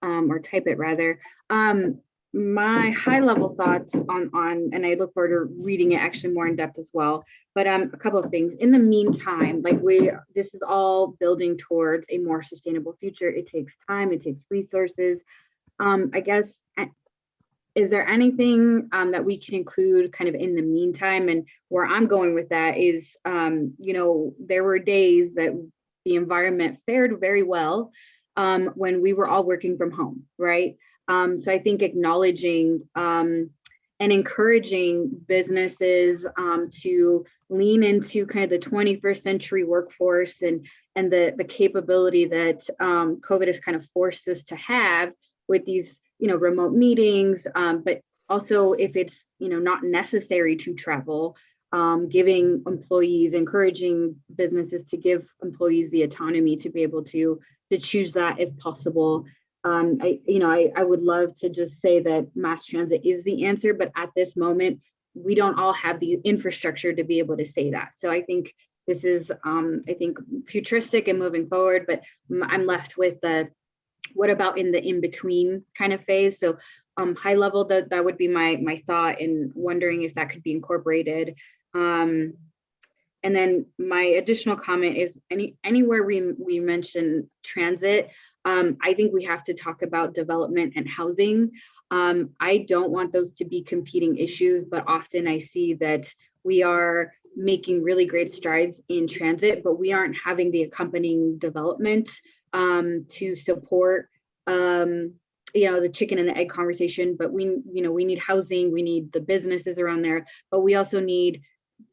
um, or type it rather. Um, my high level thoughts on on and I look forward to reading it actually more in depth as well. But um, a couple of things. In the meantime, like we this is all building towards a more sustainable future. It takes time. It takes resources. Um, I guess is there anything um, that we can include kind of in the meantime? And where I'm going with that is, um, you know, there were days that the environment fared very well um, when we were all working from home, right? Um, so I think acknowledging um, and encouraging businesses um, to lean into kind of the 21st century workforce and and the the capability that COVID has kind of forced us to have with these you know, remote meetings, um, but also if it's, you know, not necessary to travel, um, giving employees, encouraging businesses to give employees the autonomy to be able to, to choose that if possible. Um, I, you know, I, I would love to just say that mass transit is the answer, but at this moment, we don't all have the infrastructure to be able to say that. So I think this is, um, I think, futuristic and moving forward, but I'm left with the what about in the in-between kind of phase? So um, high level, that, that would be my, my thought in wondering if that could be incorporated. Um, and then my additional comment is any anywhere we, we mention transit, um, I think we have to talk about development and housing. Um, I don't want those to be competing issues, but often I see that we are making really great strides in transit, but we aren't having the accompanying development um, to support um, you know the chicken and the egg conversation but we you know we need housing we need the businesses around there but we also need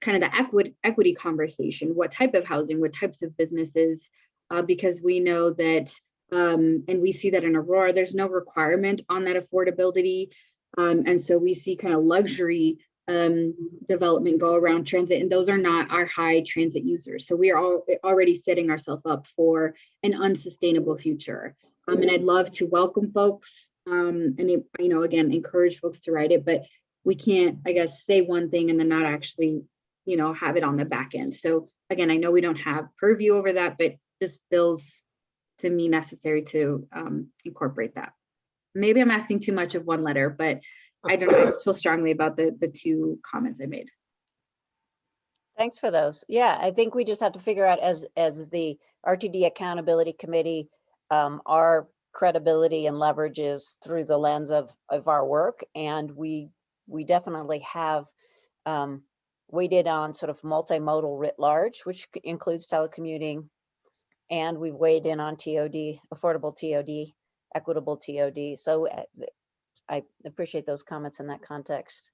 kind of the equity equity conversation what type of housing what types of businesses uh, because we know that um, and we see that in aurora there's no requirement on that affordability um, and so we see kind of luxury um, development go around transit, and those are not our high transit users. So we are all, already setting ourselves up for an unsustainable future. Um, and I'd love to welcome folks um, and, it, you know, again, encourage folks to write it, but we can't, I guess, say one thing and then not actually, you know, have it on the back end. So again, I know we don't have purview over that, but this feels to me necessary to um, incorporate that. Maybe I'm asking too much of one letter, but I don't know, I just feel strongly about the, the two comments I made. Thanks for those. Yeah, I think we just have to figure out as, as the RTD Accountability Committee, um, our credibility and leverage is through the lens of, of our work. And we, we definitely have um, weighted on sort of multimodal writ large, which includes telecommuting. And we've weighed in on TOD, affordable TOD, equitable TOD. So uh, I appreciate those comments in that context.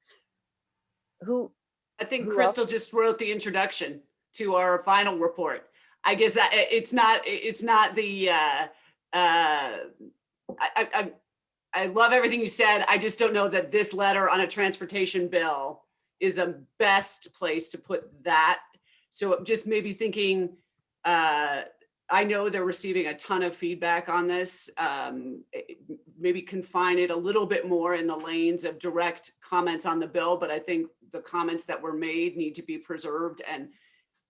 Who? I think who Crystal else? just wrote the introduction to our final report. I guess that it's not, it's not the, uh, uh, I, I, I- I love everything you said. I just don't know that this letter on a transportation bill is the best place to put that. So just maybe thinking, uh, I know they're receiving a ton of feedback on this. Um, eh, maybe confine it a little bit more in the lanes of direct comments on the bill, but I think the comments that were made need to be preserved and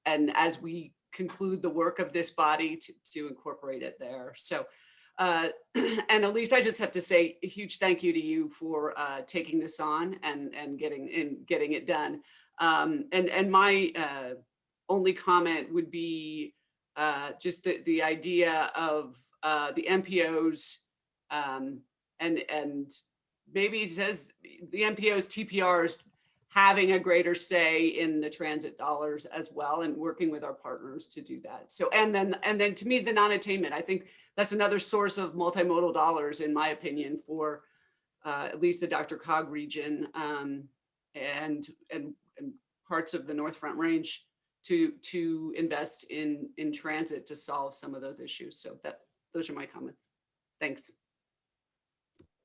and as we conclude the work of this body to, to incorporate it there. So, uh, and Elise, I just have to say a huge thank you to you for uh, taking this on and and getting in getting it done. Um, and and my uh, only comment would be uh, just the, the idea of uh, the MPOs um, and, and maybe it says the MPOs, TPRs having a greater say in the transit dollars as well and working with our partners to do that. So, and then, and then to me, the non-attainment, I think that's another source of multimodal dollars, in my opinion, for uh, at least the DRCOG region um, and, and, and parts of the North Front Range to to invest in in transit to solve some of those issues. So that those are my comments. Thanks.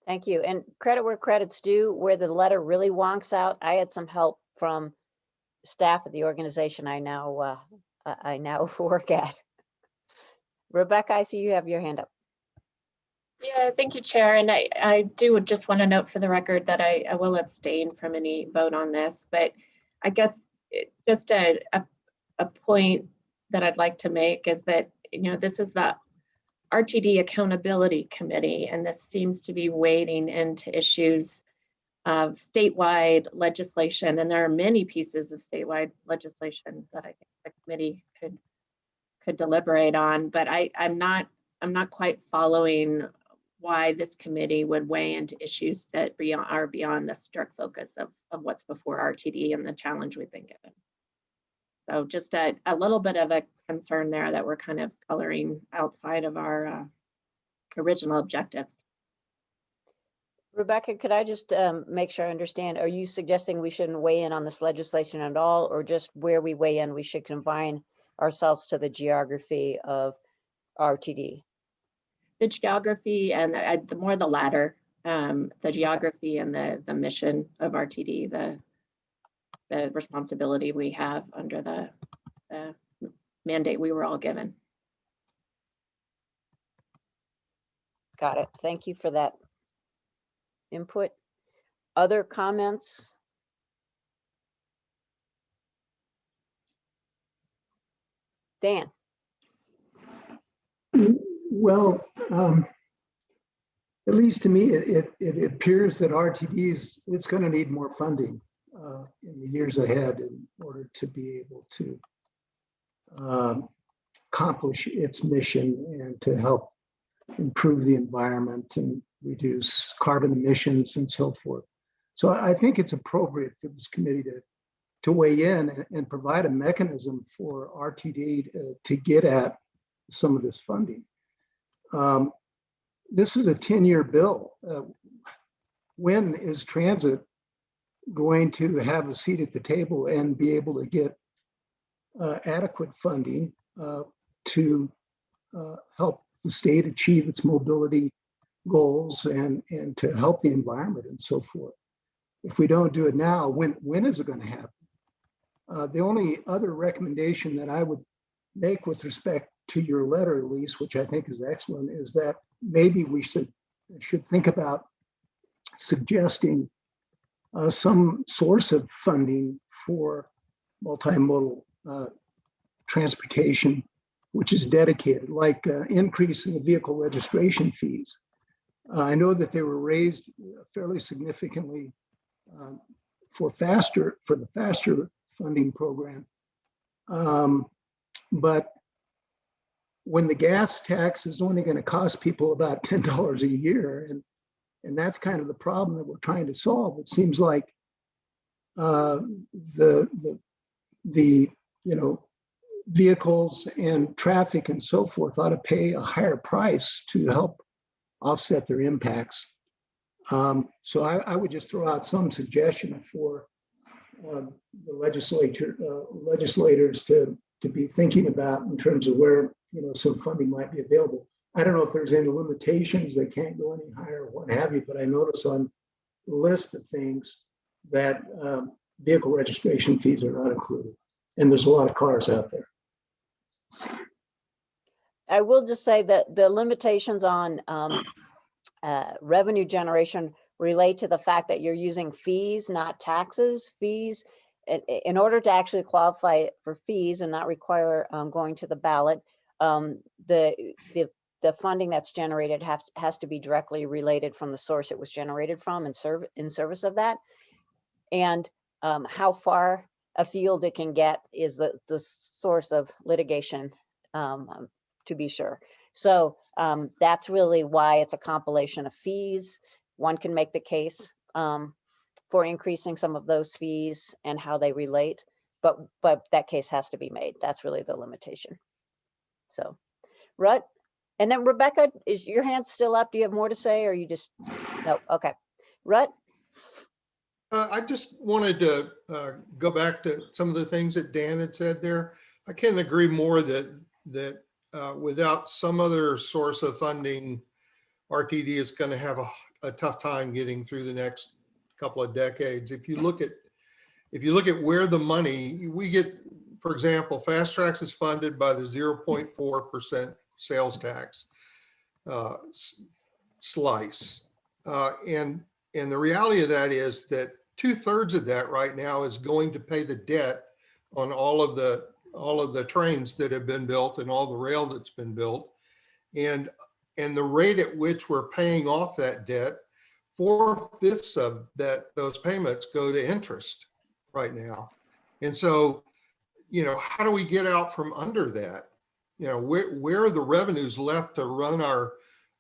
Thank you. And credit where credit's due, where the letter really wonks out, I had some help from staff at the organization I now, uh, I I now work at. Rebecca, I see you have your hand up. Yeah, thank you, Chair. And I, I do just want to note for the record that I, I will abstain from any vote on this, but I guess it- just a, a, a point that I'd like to make is that, you know, this is the RTD Accountability Committee, and this seems to be wading into issues of statewide legislation, and there are many pieces of statewide legislation that I think the committee could could deliberate on, but I, I'm not, I'm not quite following why this committee would weigh into issues that beyond, are beyond the strict focus of, of what's before RTD and the challenge we've been given. So just a, a little bit of a concern there that we're kind of coloring outside of our uh, original objectives. Rebecca, could I just um, make sure I understand? Are you suggesting we shouldn't weigh in on this legislation at all, or just where we weigh in, we should confine ourselves to the geography of RTD? The geography and the, uh, the more the latter, um, the geography and the, the mission of RTD, the, the responsibility we have under the uh, mandate we were all given. Got it. Thank you for that input. Other comments? Dan? Well, um, at least to me, it, it, it appears that RTD's, it's going to need more funding uh, in the years ahead in order to be able to um, accomplish its mission and to help improve the environment and reduce carbon emissions and so forth. So I think it's appropriate for this committee to, to weigh in and, and provide a mechanism for RTD to, to get at some of this funding. Um, this is a 10-year bill. Uh, when is transit going to have a seat at the table and be able to get uh, adequate funding uh, to uh, help the state achieve its mobility goals and, and to help the environment and so forth? If we don't do it now, when, when is it going to happen? Uh, the only other recommendation that I would make with respect to your letter, Elise, which I think is excellent, is that maybe we should should think about suggesting uh, some source of funding for multimodal uh, transportation, which is dedicated, like uh, increasing the vehicle registration fees. I know that they were raised fairly significantly um, for faster for the faster funding program. Um, but when the gas tax is only going to cost people about $10 a year, and, and that's kind of the problem that we're trying to solve, it seems like uh, the, the, the, you know, vehicles and traffic and so forth ought to pay a higher price to help offset their impacts. Um, so I, I, would just throw out some suggestion for um, the legislature, uh, legislators to, to be thinking about in terms of where you know some funding might be available. I don't know if there's any limitations, they can't go any higher what have you, but I notice on the list of things that um, vehicle registration fees are not included. And there's a lot of cars out there. I will just say that the limitations on um, uh, revenue generation relate to the fact that you're using fees, not taxes. Fees, in, order to actually qualify for fees and not require um, going to the ballot, um, the, the, the funding that's generated has, has to be directly related from the source it was generated from and serve in service of that. And um, how far afield it can get is the, the source of litigation, um, to be sure. So um, that's really why it's a compilation of fees. One can make the case um, for increasing some of those fees and how they relate, but but that case has to be made. That's really the limitation. So, Rutt, and then Rebecca, is your hand still up? Do you have more to say or you just, no, okay. Rutt? Uh, I just wanted to uh, go back to some of the things that Dan had said there. I can't agree more that that uh, without some other source of funding, RTD is going to have a, a tough time getting through the next couple of decades. If you look at if you look at where the money, we get, for example, FasTracks is funded by the 0.4% sales tax uh, slice. Uh, And, and the reality of that is that two thirds of that right now is going to pay the debt on all of the, all of the trains that have been built and all the rail that's been built. And, and the rate at which we're paying off that debt, four fifths of that, those payments go to interest right now. And so, you know, how do we get out from under that? You know, where, where are the revenues left to run our,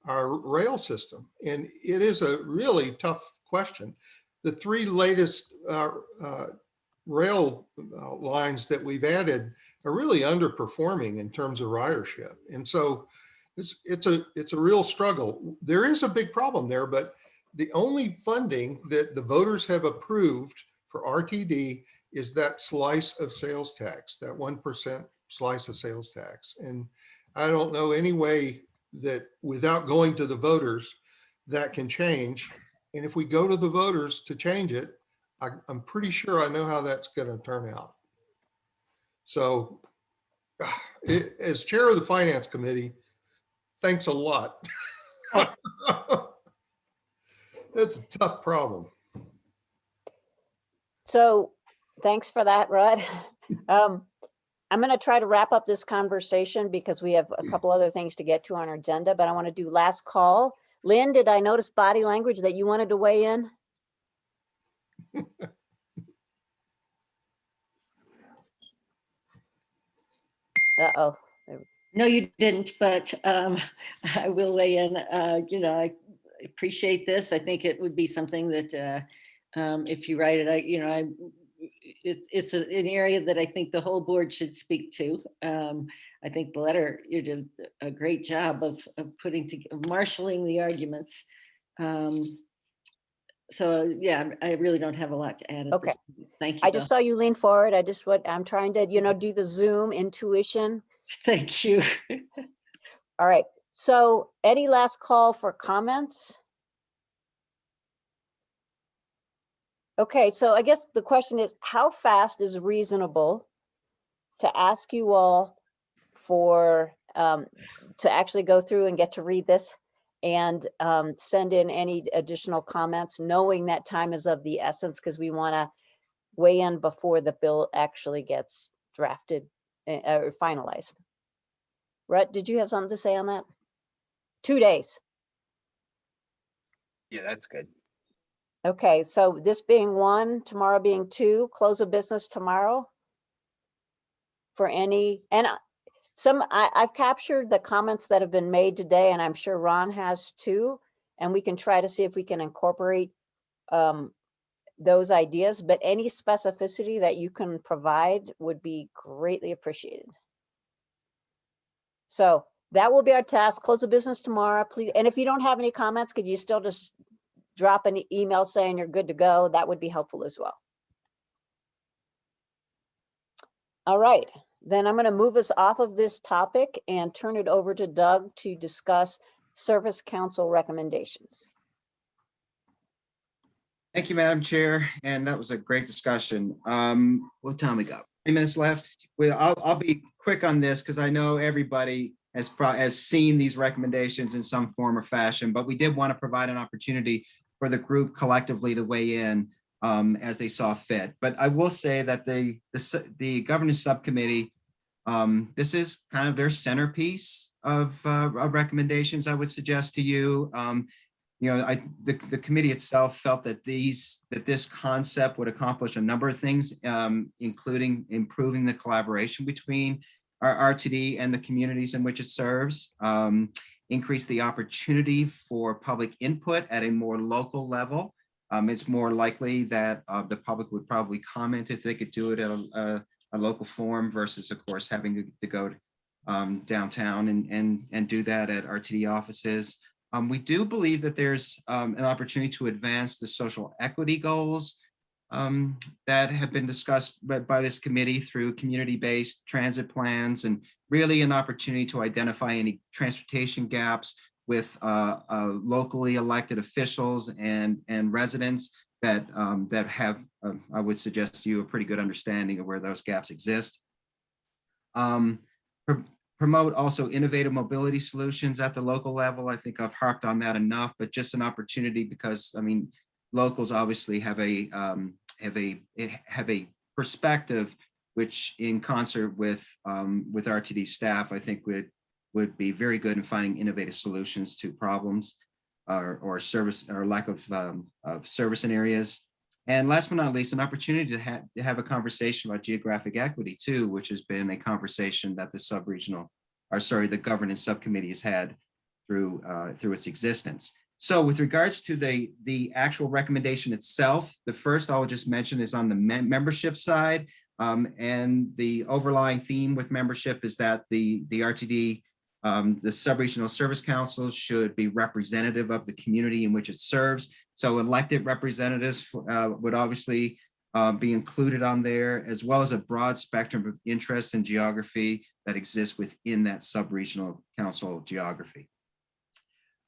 our rail system? And it is a really tough question. The three latest uh, uh, rail uh, lines that we've added are really underperforming in terms of ridership. And so it's, it's a, it's a real struggle. There is a big problem there, but the only funding that the voters have approved for RTD is that slice of sales tax, that 1% slice of sales tax. And I don't know any way that without going to the voters, that can change. And if we go to the voters to change it, I, I'm pretty sure I know how that's going to turn out. So it, as chair of the finance committee, thanks a lot. That's a tough problem. So thanks for that, Rod. Um, I'm going to try to wrap up this conversation because we have a couple other things to get to on our agenda, but I want to do last call. Lynn, did I notice body language that you wanted to weigh in? Uh-oh. No, you didn't, but um, I will weigh in. Uh, You know, I appreciate this. I think it would be something that uh, um, if you write it, I, you know, I, it's, it's a- an area that I think the whole board should speak to. Um, I think the letter, you did a great job of, of putting, to of marshaling the arguments. Um, So, yeah, I really don't have a lot to add. Okay. Thank you. I just saw you lean forward. I just, what, I'm trying to, you know, do the Zoom intuition. Thank you. All right. So any last call for comments? Okay, so I guess the question is, how fast is reasonable to ask you all for, um, to actually go through and get to read this and um, send in any additional comments, knowing that time is of the essence because we want to weigh in before the bill actually gets drafted uh, or finalized. Rhett, did you have something to say on that? Two days. Yeah, that's good. Okay, so this being one, tomorrow being two, close of business tomorrow? For any, and some, I, I've captured the comments that have been made today, and I'm sure Ron has too. And we can try to see if we can incorporate um, those ideas, but any specificity that you can provide would be greatly appreciated. So that will be our task. Close the business tomorrow, please. And if you don't have any comments, could you still just drop an email saying you're good to go? That would be helpful as well. All right, then I'm going to move us off of this topic and turn it over to Doug to discuss Service Council recommendations. Thank you, Madam Chair, and that was a great discussion. Um, what time we got? Three minutes left. I'll, I'll be quick on this because I know everybody has has seen these recommendations in some form or fashion, but we did want to provide an opportunity for the group collectively to weigh in um, as they saw fit. But I will say that the, the, the governance subcommittee, um, this is kind of their centerpiece of, uh, of recommendations I would suggest to you. Um, you know, I, the, the committee itself felt that these, that this concept would accomplish a number of things, um, including improving the collaboration between our RTD and the communities in which it serves, um, increase the opportunity for public input at a more local level. Um, it's more likely that uh, the public would probably comment if they could do it at a, a, a local forum versus, of course, having to, go um, downtown and, and, and do that at RTD offices. Um, we do believe that there's um, an opportunity to advance the social equity goals um, that have been discussed by, by this committee through community-based transit plans and really an opportunity to identify any transportation gaps with uh, uh, locally elected officials and, and residents that, um, that have, um, I would suggest to you, a pretty good understanding of where those gaps exist. Um, pr- Promote also innovative mobility solutions at the local level. I think I've harped on that enough, but just an opportunity because, I mean, locals obviously have a, um, have a, have a perspective which in concert with, um, with RTD staff, I think would, would be very good in finding innovative solutions to problems or, or service or lack of, um, of service in areas. And last but not least, an opportunity to have, to have a conversation about geographic equity too, which has been a conversation that the sub-regional, or sorry, the governance subcommittee has had through, uh, through its existence. So with regards to the, the actual recommendation itself, the first I'll just mention is on the mem- membership side. Um, and the overlying theme with membership is that the, the RTD, um, the sub-regional service councils should be representative of the community in which it serves. So elected representatives uh, would obviously uh, be included on there, as well as a broad spectrum of interests and geography that exists within that sub-regional council geography.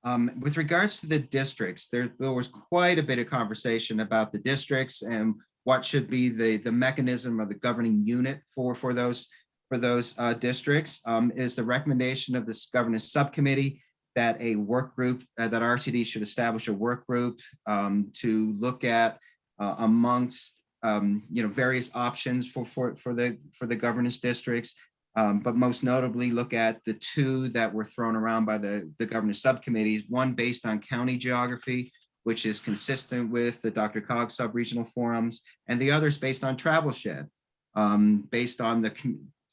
Um, with regards to the districts, there, there was quite a bit of conversation about the districts and what should be the, the mechanism or the governing unit for, for those, for those uh, districts. Um, is the recommendation of this governance subcommittee that a work group, uh, that RTD should establish a work group um, to look at uh, amongst, um, you know, various options for, for, for the, for the governance districts. Um, but most notably look at the two that were thrown around by the, the governance subcommittees, one based on county geography, which is consistent with the DRCOG sub-regional forums, and the others based on travel shed, um, based on the,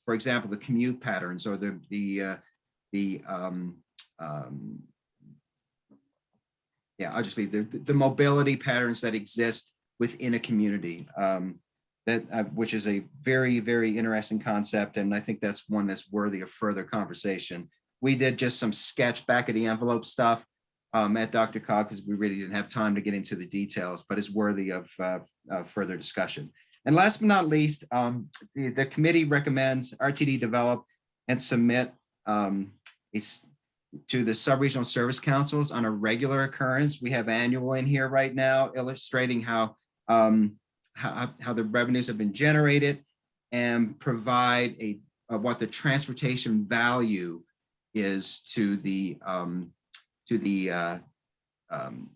for example, the commute patterns or the, the, uh, the, um, um, yeah, I'll just leave the, the mobility patterns that exist within a community. Um, that, uh, which is a very, very interesting concept. And I think that's one that's worthy of further conversation. We did just some sketch back of the envelope stuff um, at DRCOG because we really didn't have time to get into the details, but is worthy of uh, uh, further discussion. And last but not least, um, the, the committee recommends RTD develop and submit um, a to the sub-regional service councils on a regular occurrence. We have annual in here right now illustrating how um, how, how the revenues have been generated and provide a, uh, what the transportation value is to the, um, to the, uh, um,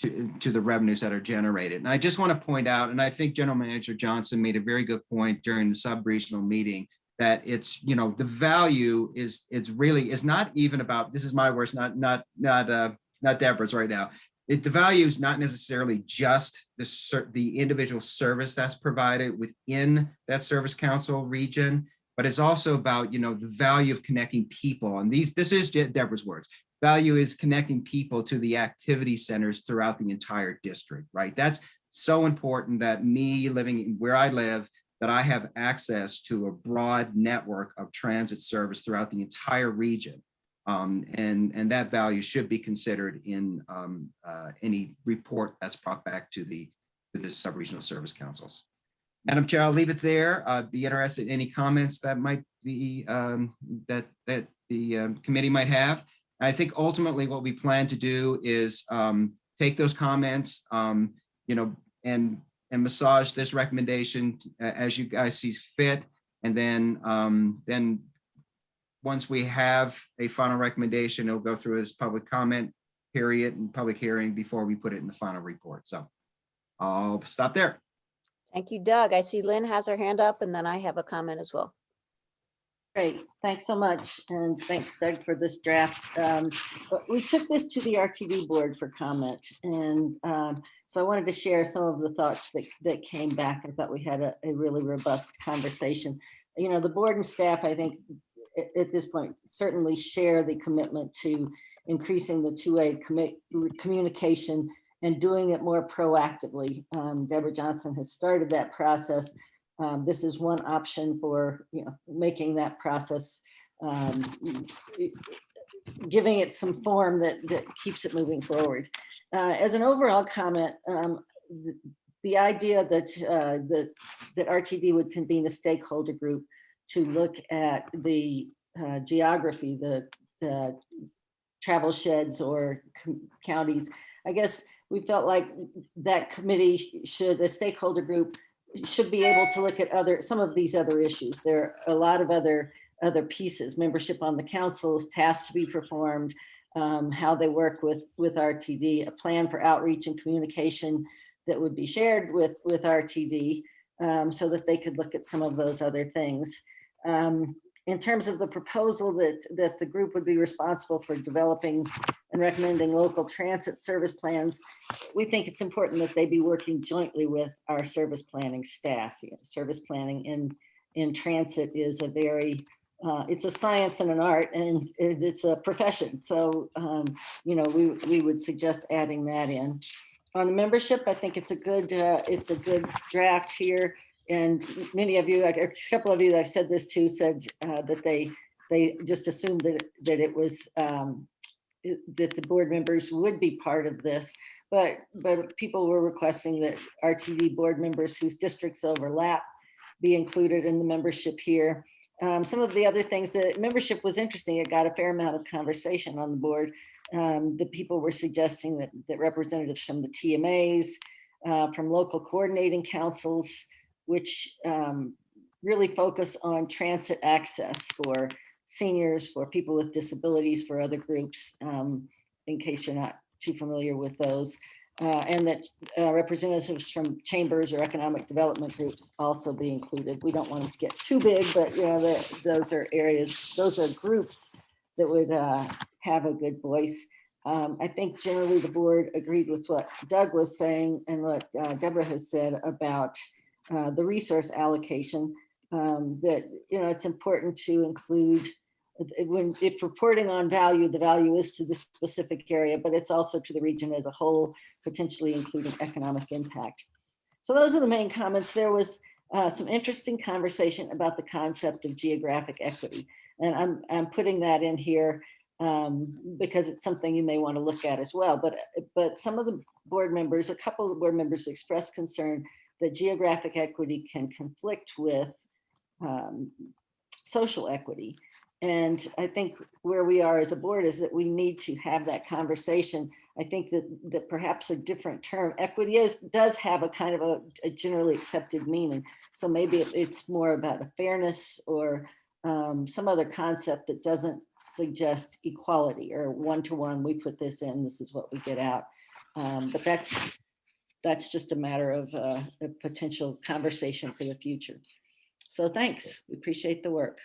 to, to the revenues that are generated. And I just want to point out, and I think General Manager Johnson made a very good point during the sub-regional meeting, that it's, you know, the value is, it's really, is not even about, this is my words, not, not, not, uh, not Debra's right now it, the value is not necessarily just the the individual service that's provided within that service council region, but it's also about you know the value of connecting people. And these this is Debra's words. Value is connecting people to the activity centers throughout the entire district. Right. That's so important that me living where I live, that I have access to a broad network of transit service throughout the entire region. Um, and, and that value should be considered in um, uh, any report that's brought back to the, to the sub-regional service councils. Madam Chair, I'll leave it there. Uh, be interested in any comments that might be, um, that, that the um, committee might have. I think ultimately what we plan to do is um, take those comments, um, you know, and, and massage this recommendation as you guys see fit. And then, um, then once we have a final recommendation, it'll go through as public comment period and public hearing before we put it in the final report. So I'll stop there. Thank you, Doug. I see Lynn has her hand up and then I have a comment as well. Great, thanks so much. And thanks Doug for this draft. Um, We took this to the RTD board for comment. And um, so I wanted to share some of the thoughts that, that came back. I thought we had a, a really robust conversation. You know, the board and staff, I think, a- at this point, certainly share the commitment to increasing the two-way communication and doing it more proactively. Um, Debra Johnson has started that process. Um, this is one option for, you know, making that process, um, giving it some form that, that keeps it moving forward. Uh, as an overall comment, um, the, the idea that, uh, that, that RTD would convene a stakeholder group to look at the uh, geography, the, the travel sheds or counties. I guess we felt like that committee should, the stakeholder group should be able to look at other, some of these other issues. There are a lot of other, other pieces, membership on the councils, tasks to be performed, um, how they work with, with RTD, a plan for outreach and communication that would be shared with, with RTD um, so that they could look at some of those other things. Um, in terms of the proposal that, that the group would be responsible for developing and recommending local transit service plans, we think it's important that they be working jointly with our service planning staff. Service planning in, in transit is a very, uh, it's a science and an art and it's a profession. So, um, you know, we, we would suggest adding that in. On the membership, I think it's a good, uh, it's a good draft here. And many of you, a couple of you that I said this to said uh, that they, they just assumed that, that it was, um, that the board members would be part of this. But, but people were requesting that RTD board members whose districts overlap be included in the membership here. Um, some of the other things, the membership was interesting. It got a fair amount of conversation on the board. Um, the people were suggesting that, that representatives from the TMAs, uh, from local coordinating councils, which um, really focus on transit access for seniors, for people with disabilities, for other groups, um, in case you're not too familiar with those. Uh, and that uh, representatives from chambers or economic development groups also be included. We don't want them to get too big, but you know, the- those are areas, those are groups that would uh, have a good voice. Um, I think generally the board agreed with what Doug was saying and what uh, Debra has said about uh, the resource allocation. Um, That, you know, it's important to include, uh, when, if reporting on value, the value is to the specific area, but it's also to the region as a whole, potentially including economic impact. So those are the main comments. There was uh, some interesting conversation about the concept of geographic equity. And I'm, I'm putting that in here um, because it's something you may want to look at as well. But, but some of the board members, a couple of board members expressed concern that geographic equity can conflict with um, social equity. And I think where we are as a board is that we need to have that conversation. I think that, that perhaps a different term, equity is, does have a kind of a, a generally accepted meaning. So maybe it- it's more about a fairness or um, some other concept that doesn't suggest equality or one-to-one, we put this in, this is what we get out. Um, but that's, that's just a matter of uh, a potential conversation for the future. So thanks, we appreciate the work.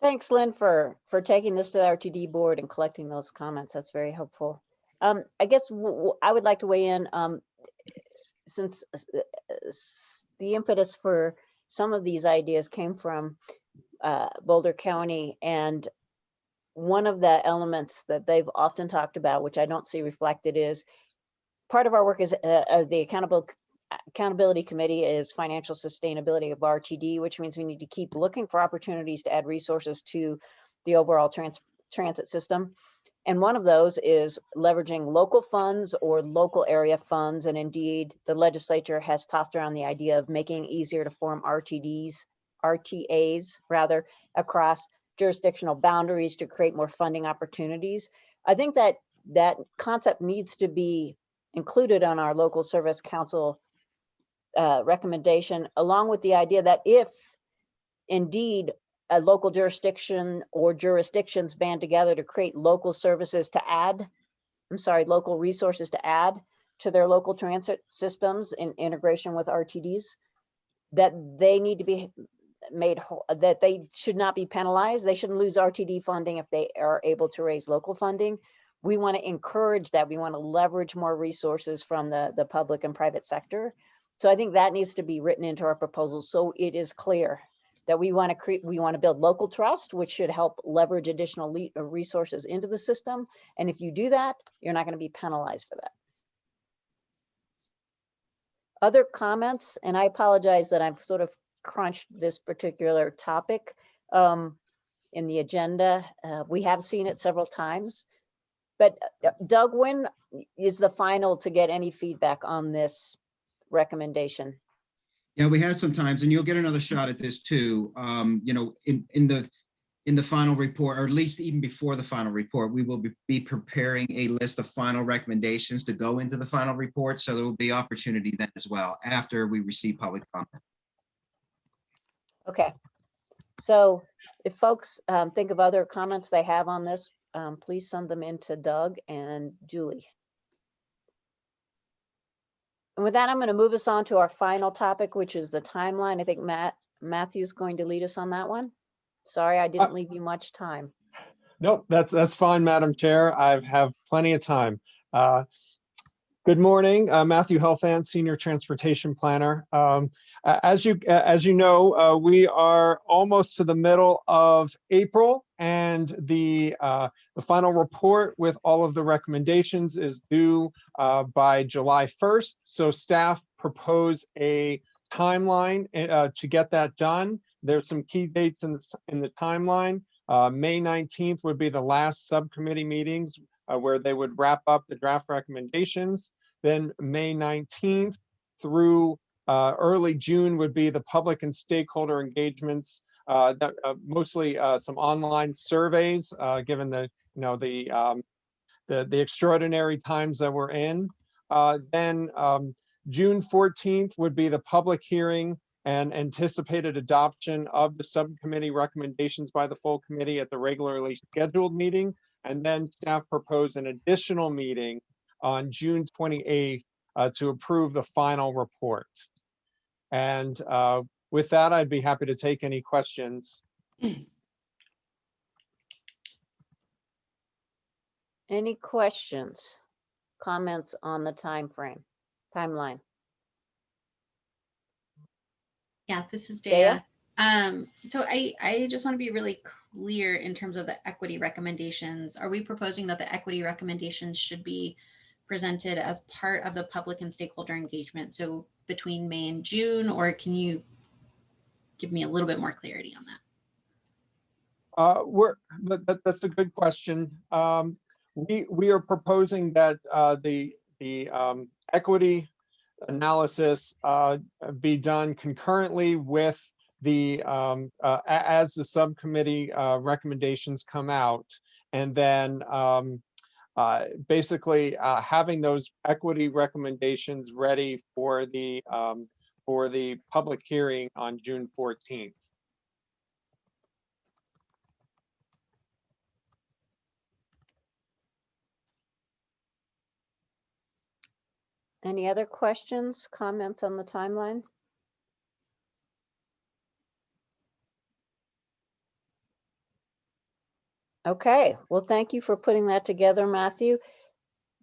Thanks, Lynn, for, for taking this to the RTD board and collecting those comments. That's very helpful. Um, I guess I would like to weigh in, um, since uh, the impetus for some of these ideas came from uh, Boulder County and one of the elements that they've often talked about, which I don't see reflected is part of our work is uh, uh, the accountable accountability committee is financial sustainability of RTD, which means we need to keep looking for opportunities to add resources to the overall trans transit system. And one of those is leveraging local funds or local area funds. And indeed, the legislature has tossed around the idea of making it easier to form RTDs, RTAs rather, across jurisdictional boundaries to create more funding opportunities. I think that that concept needs to be included on our local service council uh, recommendation, along with the idea that if indeed a local jurisdiction or jurisdictions band together to create local services to add, I'm sorry, local resources to add to their local transit systems in integration with RTDs, that they need to be made whole, that they should not be penalized. They shouldn't lose RTD funding if they are able to raise local funding. We want to encourage that. We want to leverage more resources from the, the public and private sector. So I think that needs to be written into our proposal so it is clear that we want to create, we want to build local trust, which should help leverage additional le- uh, resources into the system. And if you do that, you're not going to be penalized for that. Other comments, and I apologize that I've sort of crunched this particular topic um, in the agenda. Uh, we have seen it several times. But uh, Doug, when is the final to get any feedback on this recommendation? Yeah, we had some times, and you'll get another shot at this too. Um, you know, in, in the, in the final report, or at least even before the final report, we will be- be preparing a list of final recommendations to go into the final report. So there will be opportunity then as well after we receive public comment. Okay. So if folks um, think of other comments they have on this, um, please send them in to Doug and Julie. And with that, I'm going to move us on to our final topic, which is the timeline. I think Matt, Matthew's going to lead us on that one. Sorry, I didn't leave you much time. Nope, that's, that's fine, Madam Chair. I have plenty of time. Uh, Good morning, uh, Matthew Helfand, Senior Transportation Planner. Um, a- As you, a- as you know, uh, we are almost to the middle of April and the, uh, the final report with all of the recommendations is due uh, by July 1st. So staff propose a timeline uh, to get that done. There's some key dates in the, in the timeline. Uh, May 19th would be the last subcommittee meetings uh, where they would wrap up the draft recommendations. Then May 19th through uh, early June would be the public and stakeholder engagements. uh, that, uh, Mostly uh, some online surveys, uh, given the, you know, the, um, the, the extraordinary times that we're in. Uh, Then um, June 14th would be the public hearing and anticipated adoption of the subcommittee recommendations by the full committee at the regularly scheduled meeting. And then staff propose an additional meeting on June 28th uh, to approve the final report. And uh, with that, I'd be happy to take any questions. Any questions, comments on the time frame, timeline? Yeah, this is Dea? Dea. Um, so I, I just want to be really clear in terms of the equity recommendations. Are we proposing that the equity recommendations should be presented as part of the public and stakeholder engagement? So between May and June, or can you give me a little bit more clarity on that? Uh, we're, that, that- that's a good question. Um, we, we are proposing that, uh, the, the, um, equity analysis, uh, be done concurrently with the, um, uh, as the subcommittee, uh, recommendations come out. And then, um, uh, basically, uh, having those equity recommendations ready for the, um, for the public hearing on June fourteenth. Any other questions, comments on the timeline? Okay, well, thank you for putting that together, Matthew.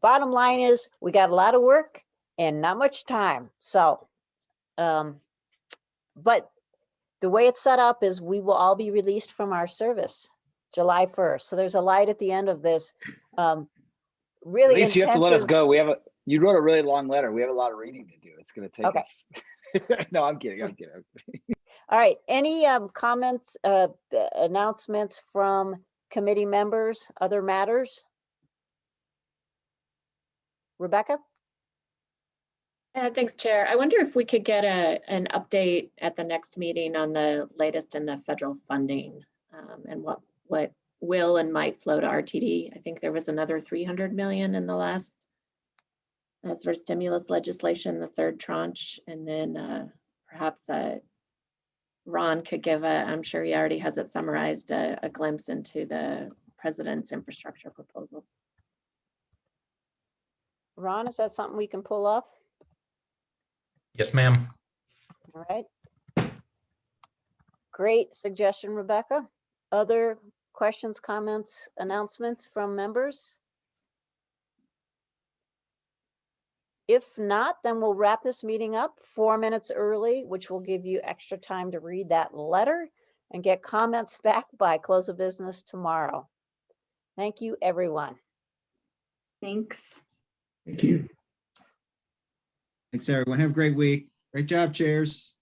Bottom line is, we got a lot of work and not much time, so. um, But the way it's set up is we will all be released from our service July 1st. So there's a light at the end of this. um, Really At least you have to let us go. We have a, you wrote a really long letter. We have a lot of reading to do. It's gonna take Okay. us. No, I'm kidding, I'm kidding. All right, any um, comments, uh, announcements from committee members, other matters? Rebecca? Uh, thanks, Chair. I wonder if we could get a, an update at the next meeting on the latest in the federal funding um, and what, what will and might flow to RTD. I think there was another 300 million in the last as for stimulus legislation, the third tranche, and then uh, perhaps uh, Ron could give a, I'm sure he already has it summarized, a, a glimpse into the president's infrastructure proposal. Ron, is that something we can pull off? Yes, ma'am. All right. Great suggestion, Rebecca. Other questions, comments, announcements from members? If not, then we'll wrap this meeting up four minutes early, which will give you extra time to read that letter and get comments back by close of business tomorrow. Thank you, everyone. Thanks. Thank you. Thanks, everyone. Have a great week. Great job, chairs.